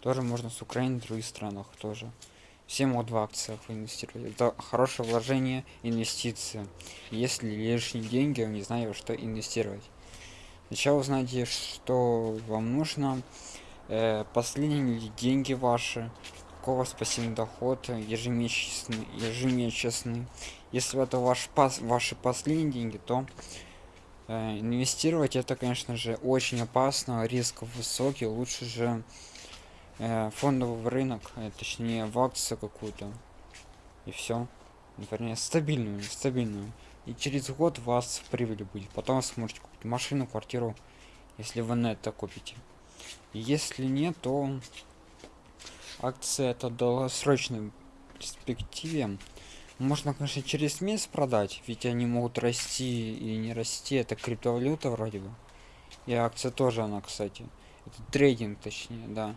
Тоже можно с Украины, в других странах тоже. Все могут в акциях инвестировать. Это хорошее вложение, инвестиции. Если лишние деньги, вы не знаете, что инвестировать. Сначала узнаете, что вам нужно. Э, последние деньги ваши вас пассивный доход ежемесячный ежемесячный. Если это ваш пас ваши последние деньги то э, инвестировать это конечно же очень опасно риск высокий лучше же э, фондовый рынок э, точнее в акцию какую-то. И все вернее стабильную стабильную и через год у вас прибыль будет потом сможете купить машину квартиру если вы на это купите если нет то акция это долгосрочной перспективе. Можно конечно через месяц продать ведь они могут расти и не расти. Это криптовалюта вроде бы. И акция тоже она кстати. Это трейдинг точнее да.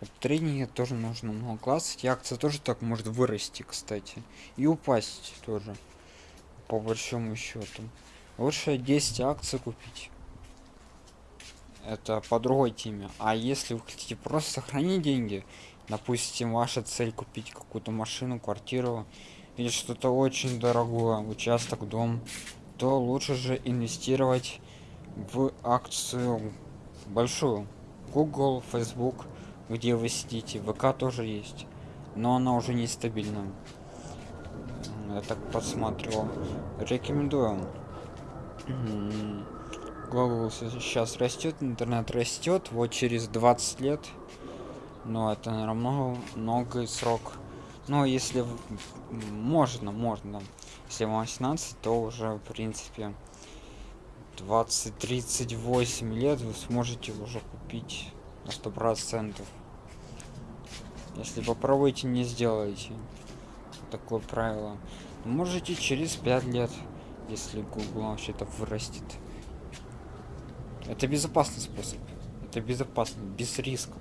В трейдинге тоже нужно много классить. И акция тоже так может вырасти кстати. И упасть тоже по большому счету. Лучше 10 акций купить. Это по другой теме. А если вы хотите просто сохранить деньги допустим ваша цель купить какую-то машину квартиру или что-то очень дорогое участок дом то лучше же инвестировать в акцию большую. Google facebook где вы сидите вк тоже есть но она уже нестабильна. Я так посмотрел рекомендую. Google сейчас растет интернет растет вот через 20 лет но это наверное много срок. Но если можно можно. Если вам 18 то уже в принципе 20 38 лет вы сможете уже купить на сто процентов. Если попробуйте не сделаете. Такое правило. Можете через 5 лет если google вообще-то вырастет. Это безопасный способ. Это безопасно без риска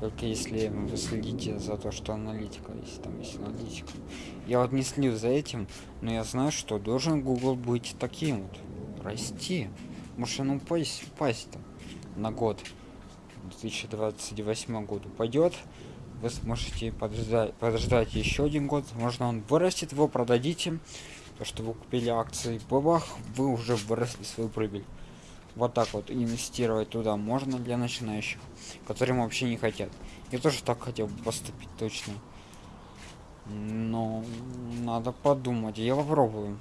только если вы следите за то, что аналитика, если там есть аналитика. Я вот не слежу за этим, но я знаю, что должен Google быть таким вот. Расти. Может он упасть, упасть там на год. 2028 году пойдет. Вы сможете подождать, подождать еще один год. Можно он вырастет, вы продадите. То, что вы купили акции, бабах, вы уже выросли свою прибыль вот так вот инвестировать туда можно для начинающих которым вообще не хотят. Я тоже так хотел поступить точно. Но надо подумать я попробую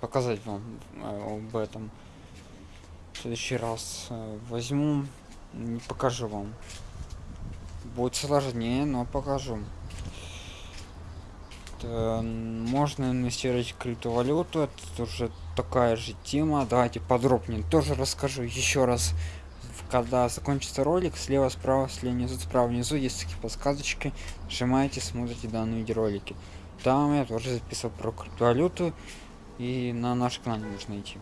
показать вам э, об этом. В следующий раз э, возьму покажу вам. Будет сложнее но покажу. Э, можно инвестировать в криптовалюту это уже такая же тема. Давайте подробнее тоже расскажу еще раз. Когда закончится ролик слева справа слева внизу справа внизу есть такие подсказочки. Нажимаете смотрите данные видеоролики. Там я тоже записал про криптовалюту и на наш канал нужно идти.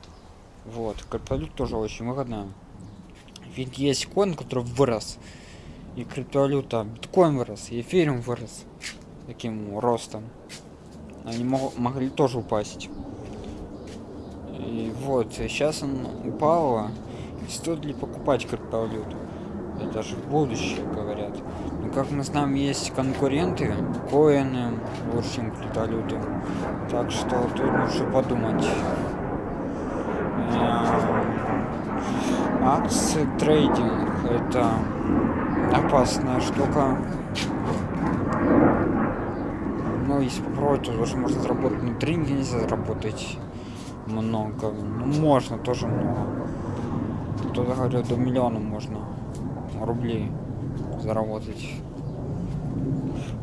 Вот криптовалюта тоже очень выгодная. Ведь есть коин который вырос и криптовалюта биткоин вырос и эфириум вырос таким ростом. Они мог, могли тоже упасть и Вот, сейчас он упал. Стоит ли покупать криптовалюту? Это же будущее, говорят. Но как мы знаем, есть конкуренты, коины лучше, криптовалюты. Так что тут лучше подумать. Акции трейдинг это опасная штука. Но если попробовать, то тоже можно заработать. Но тренинги нельзя заработать много. Ну, можно тоже много. Кто-то говорит, до миллиона можно рублей заработать.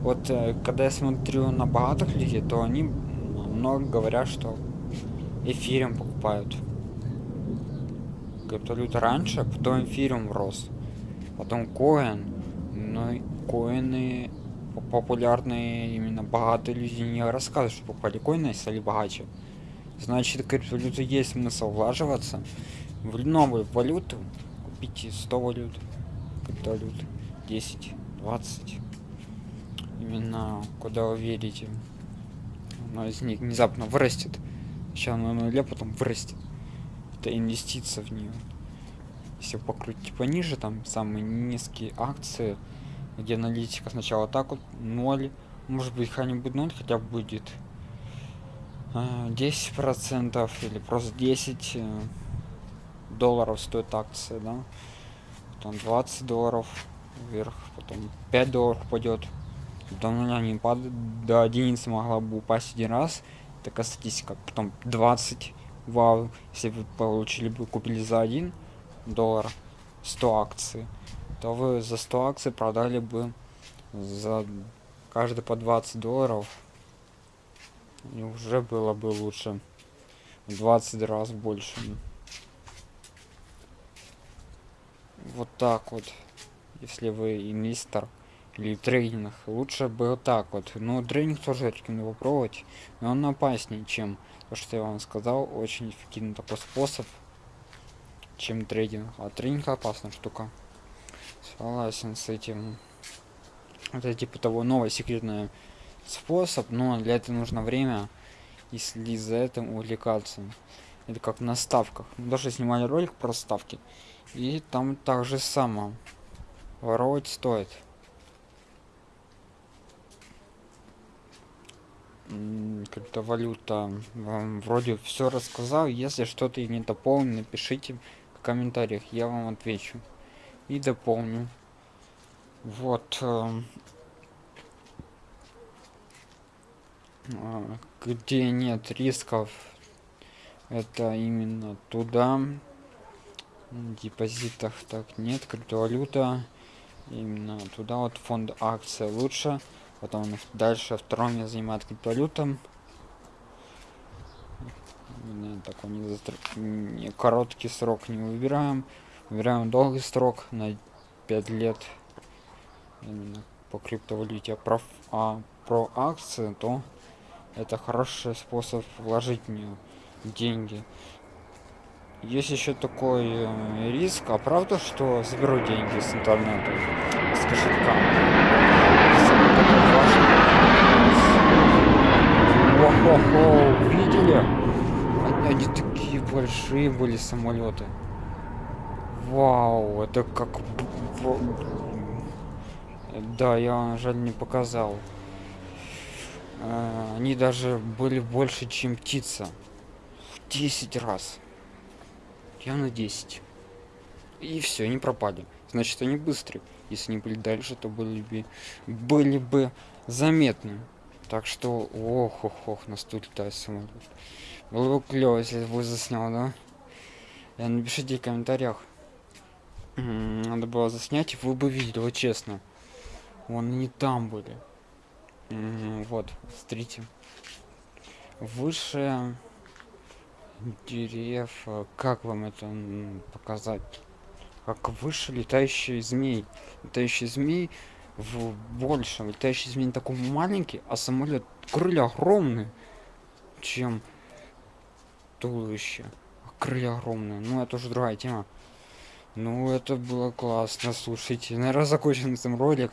Вот э, когда я смотрю на богатых людей, то они много говорят, что эфирем покупают. Криптовалюта раньше, потом эфирем рос. Потом коин. Но коины популярные именно богатые люди не рассказывают, что покупали коины и стали богаче. Значит, криптовалюта есть смысл влаживаться в новую валюту. Купите 100 валют, криптовалют, 10, 20. Именно куда вы верите. Одно из них внезапно вырастет. Сейчас на нуле, потом вырастет. Это инвестиция в нее. Если покрутить пониже, там самые низкие акции, где аналитика сначала так вот 0, может быть хотя-нибудь 0 хотя бы будет 10 а, процентов или просто 10 э, долларов стоит акция, да, потом 20 долларов вверх, потом 5 долларов пойдет, потом она не падает, до единицы могла бы упасть один раз, такая статистика, потом 20, вау, если вы получили бы, купили за 1 доллар 100 акций, то вы за 100 акций продали бы за каждый по 20 долларов, и уже было бы лучше. 20 раз больше. вот так вот. Если вы инвестор или трейдинг лучше бы вот так вот. Но трейдинг тоже рекомендую попробовать. Но он опаснее чем то что я вам сказал. Очень эффективный такой способ чем трейдинг а трейдинг опасная штука. Согласен с этим. Это типа того новый секретный способ но для этого нужно время если за этим увлекаться это как на ставках мы даже снимали ролик про ставки и там также само. Воровать стоит. Криптовалюта. Вам вроде все рассказал. Если что-то не дополню, напишите в комментариях. Я вам отвечу. И дополню. Вот. Э, где нет рисков, это именно туда. Депозитах так нет криптовалюта. Именно туда вот фонд акция лучше потом дальше втором я занимает криптовалютом такой не, застр... не короткий срок не выбираем. Выбираем долгий срок на 5 лет. Именно по криптовалюте. А про, а про акции то это хороший способ вложить в нее деньги есть еще такой э, риск, а правда, что заберу деньги с интернета, с кошелька? Охо-хо, видели? Они, такие большие были самолеты. Вау, это как... Да, я жаль не показал. Э, они даже были больше, чем птица. В 10 раз. Я на 10 и все не пропали. Значит они быстрые. Если не были дальше то были бы были бы заметны. Так что ох ох ох нас тут летает самолет было бы клево если вы заснял да? И напишите в комментариях. Надо было заснять вы бы видели вот честно. Вон не там были вот смотрите. Выше дерев а как вам это показать? Как выше летающий змей. Летающий змей в большем. Летающий змей такой маленький а самолет крылья огромные чем туловище. Крылья огромные. Ну это уже другая тема ну это было классно слушайте наверное закончен этом ролик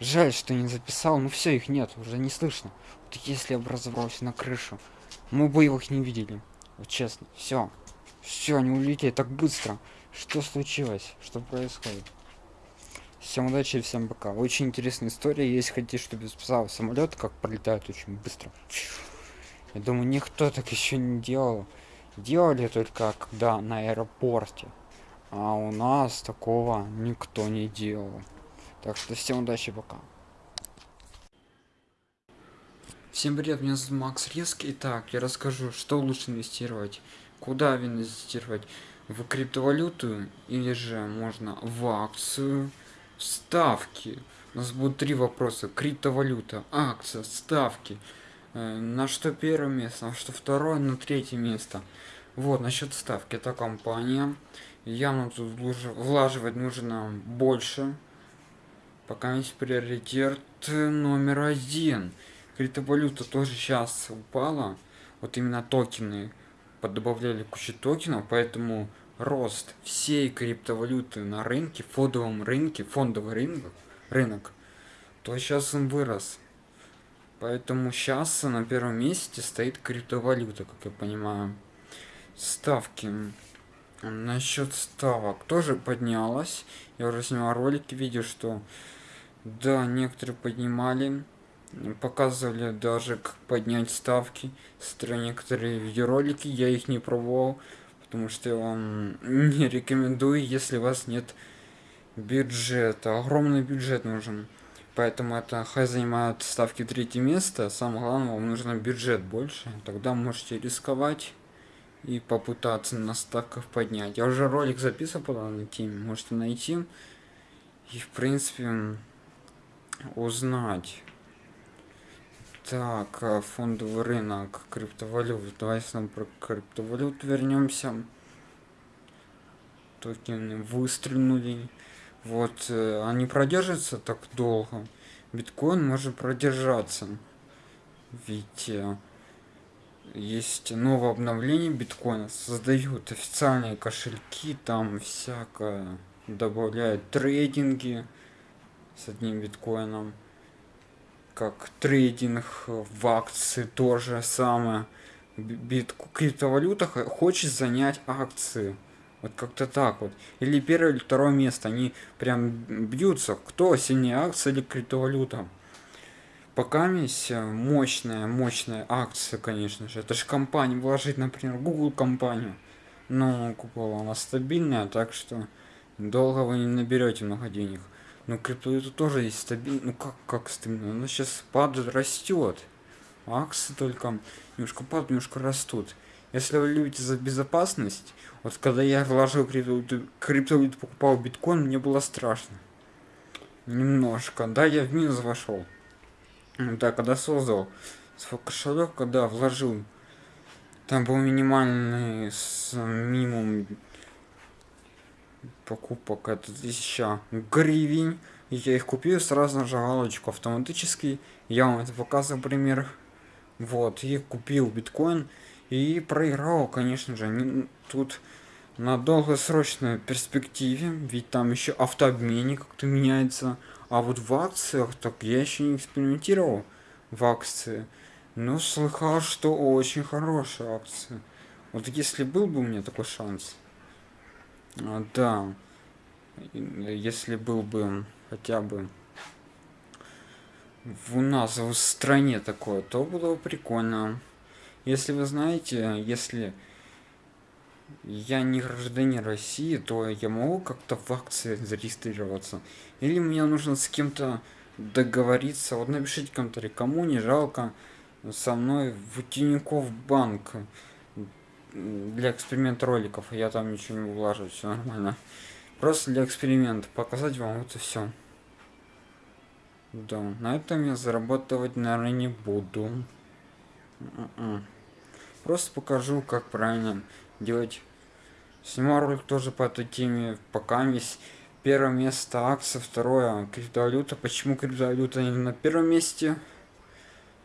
жаль что не записал ну все их нет уже не слышно вот если разобрался на крышу мы бы их не видели вот честно все Все, они улетели так быстро. Что случилось? Что происходит? Всем удачи, всем пока. Очень интересная история. Если хотите, чтобы я спасал самолет, как пролетает очень быстро. Я думаю, никто так еще не делал. Делали только когда на аэропорте. А у нас такого никто не делал. Так что всем удачи, пока. Всем привет, меня зовут Макс Риск. Итак, я расскажу, что лучше инвестировать, куда инвестировать, в криптовалюту или же можно в акцию, ставки. У нас будут три вопроса. Криптовалюта, акция, ставки. Э, на что первое место, на что второе, на третье место. Вот, насчет ставки. Это компания. Явно тут влаживать нужно больше. Пока есть приоритет номер один. Криптовалюта тоже сейчас упала. Вот именно токены подобавляли кучу токенов, поэтому рост всей криптовалюты на рынке, фондовом рынке, фондовый рынок, рынок, то сейчас он вырос. Поэтому сейчас на первом месте стоит криптовалюта, как я понимаю. Ставки. Насчет ставок тоже поднялась. Я уже снимал ролики, видел, что да, некоторые поднимали. Показывали даже, как поднять ставки. Некоторые видеоролики, я их не пробовал потому что я вам не рекомендую, если у вас нет бюджета. Огромный бюджет нужен. Поэтому это хай занимает ставки третье место. Самое главное, вам нужно бюджет больше. Тогда можете рисковать и попытаться на ставках поднять. Я уже ролик записывал по данной теме, можете найти. И в принципе узнать. Так, а, фондовый рынок криптовалют. Давайте нам про криптовалют вернемся. Токены выстрелили. Вот, э, они продержатся так долго. Биткоин может продержаться. Ведь есть новое обновление биткоина. Создают официальные кошельки, там всякое. Добавляют трейдинги с одним биткоином как трейдинг в акции тоже самое. Бит криптовалюта хочет занять акции. Вот как-то так вот. Или первое, или второе место. Они прям бьются. Кто сильнее акция или криптовалюта? Пока есть мощная, мощная акция, конечно же. Это же компания. Вложить, например, Google компанию. Но Google она стабильная, так что долго вы не наберете много денег. Но криптовалюта тоже есть стабильно. Ну как, как стабильно? Она сейчас падает, растет. Акции только немножко падают, немножко растут. Если вы любите за безопасность, вот когда я вложил криптовалюту, криптовалюту покупал биткоин, мне было страшно. Немножко. Да, я в минус вошел. Да, когда создал свой кошелек, когда вложил, там был минимальный с минимум покупок это 1000 гривен. Я их купил, сразу нажал галочку автоматически. Я вам это показываю пример. Вот, и купил биткоин. И проиграл, конечно же. Тут на долгосрочной перспективе, ведь там еще автообменник как-то меняется. А вот в акциях, так я еще не экспериментировал в акции. Но слыхал, что очень хорошая акция. Вот если был бы у меня такой шанс, а, да. Если был бы хотя бы у нас в стране такое, то было бы прикольно. Если вы знаете, если я не гражданин России, то я могу как-то в акции зарегистрироваться. Или мне нужно с кем-то договориться. Вот напишите комментарий, кому не жалко со мной в Тинькофф банк для эксперимента роликов. Я там ничего не влажу, все нормально. Просто для эксперимента. Показать вам это все. Да, на этом я зарабатывать, наверное, не буду. М-м. Просто покажу, как правильно делать. Снимал ролик тоже по этой теме. Пока есть первое место акция, второе криптовалюта. Почему криптовалюта не на первом месте?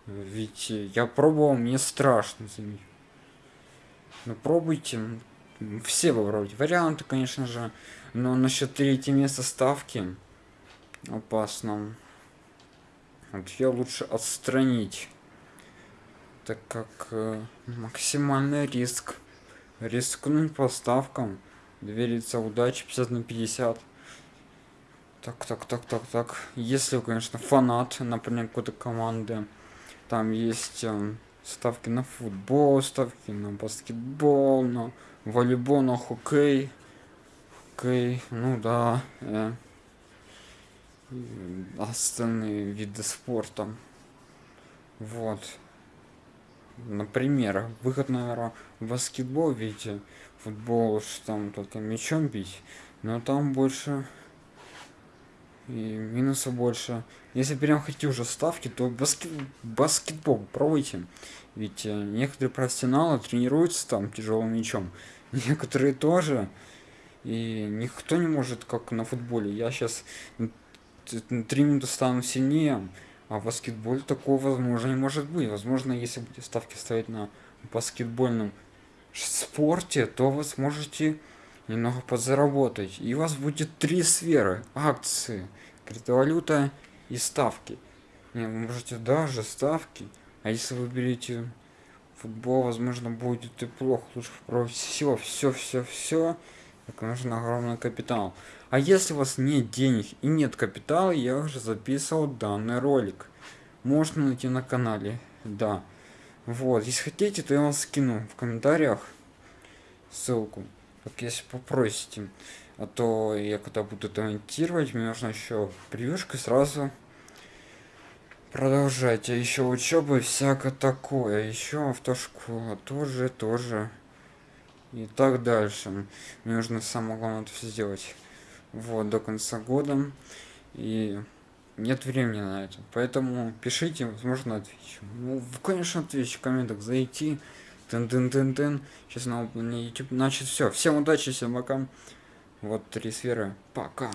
Ведь я пробовал, мне страшно за них. Ну пробуйте. Все попробуйте. Варианты, конечно же. Но насчет третьего места ставки опасно. Вот я лучше отстранить. Так как э, максимальный риск. Рискнуть по ставкам довериться удачи 50 на 50 так так так так так. Если конечно фанат например какой-то команды там есть э, ставки на футбол ставки на баскетбол на волейбол на хоккей. Хоккей ну да э, остальные виды спорта. Вот например выход наверное в баскетбол видите футбол что там только мячом бить но там больше и минуса больше. Если прям хотите уже ставки то баскет баскетбол пробуйте. Ведь э, некоторые профессионалы тренируются там тяжелым мячом некоторые тоже. И никто не может как на футболе. Я сейчас три минуты стану сильнее а в баскетболе такого возможно не может быть. Возможно если будете ставки ставить на баскетбольном спорте то вы сможете немного подзаработать. И у вас будет три сферы акции криптовалюта и ставки. Не, вы можете даже ставки. А если вы берете футбол возможно будет и плохо. Лучше попробовать все все все все так нужен огромный капитал а если у вас нет денег и нет капитала я уже записывал данный ролик. Можно найти на канале. Да. Вот если хотите то я вам скину в комментариях ссылку. Так если попросите а то я когда буду это мне нужно еще превьюшкой сразу продолжать. А еще учебы всякое такое. Еще автошкола тоже тоже. И так дальше. Мне нужно самое главное это все сделать вот до конца года. И нет времени на это. Поэтому пишите возможно отвечу. Ну конечно отвечу. В комментах зайти. Тын тын тын тын. Сейчас на YouTube значит все всем удачи всем пока. Вот три сферы. Пока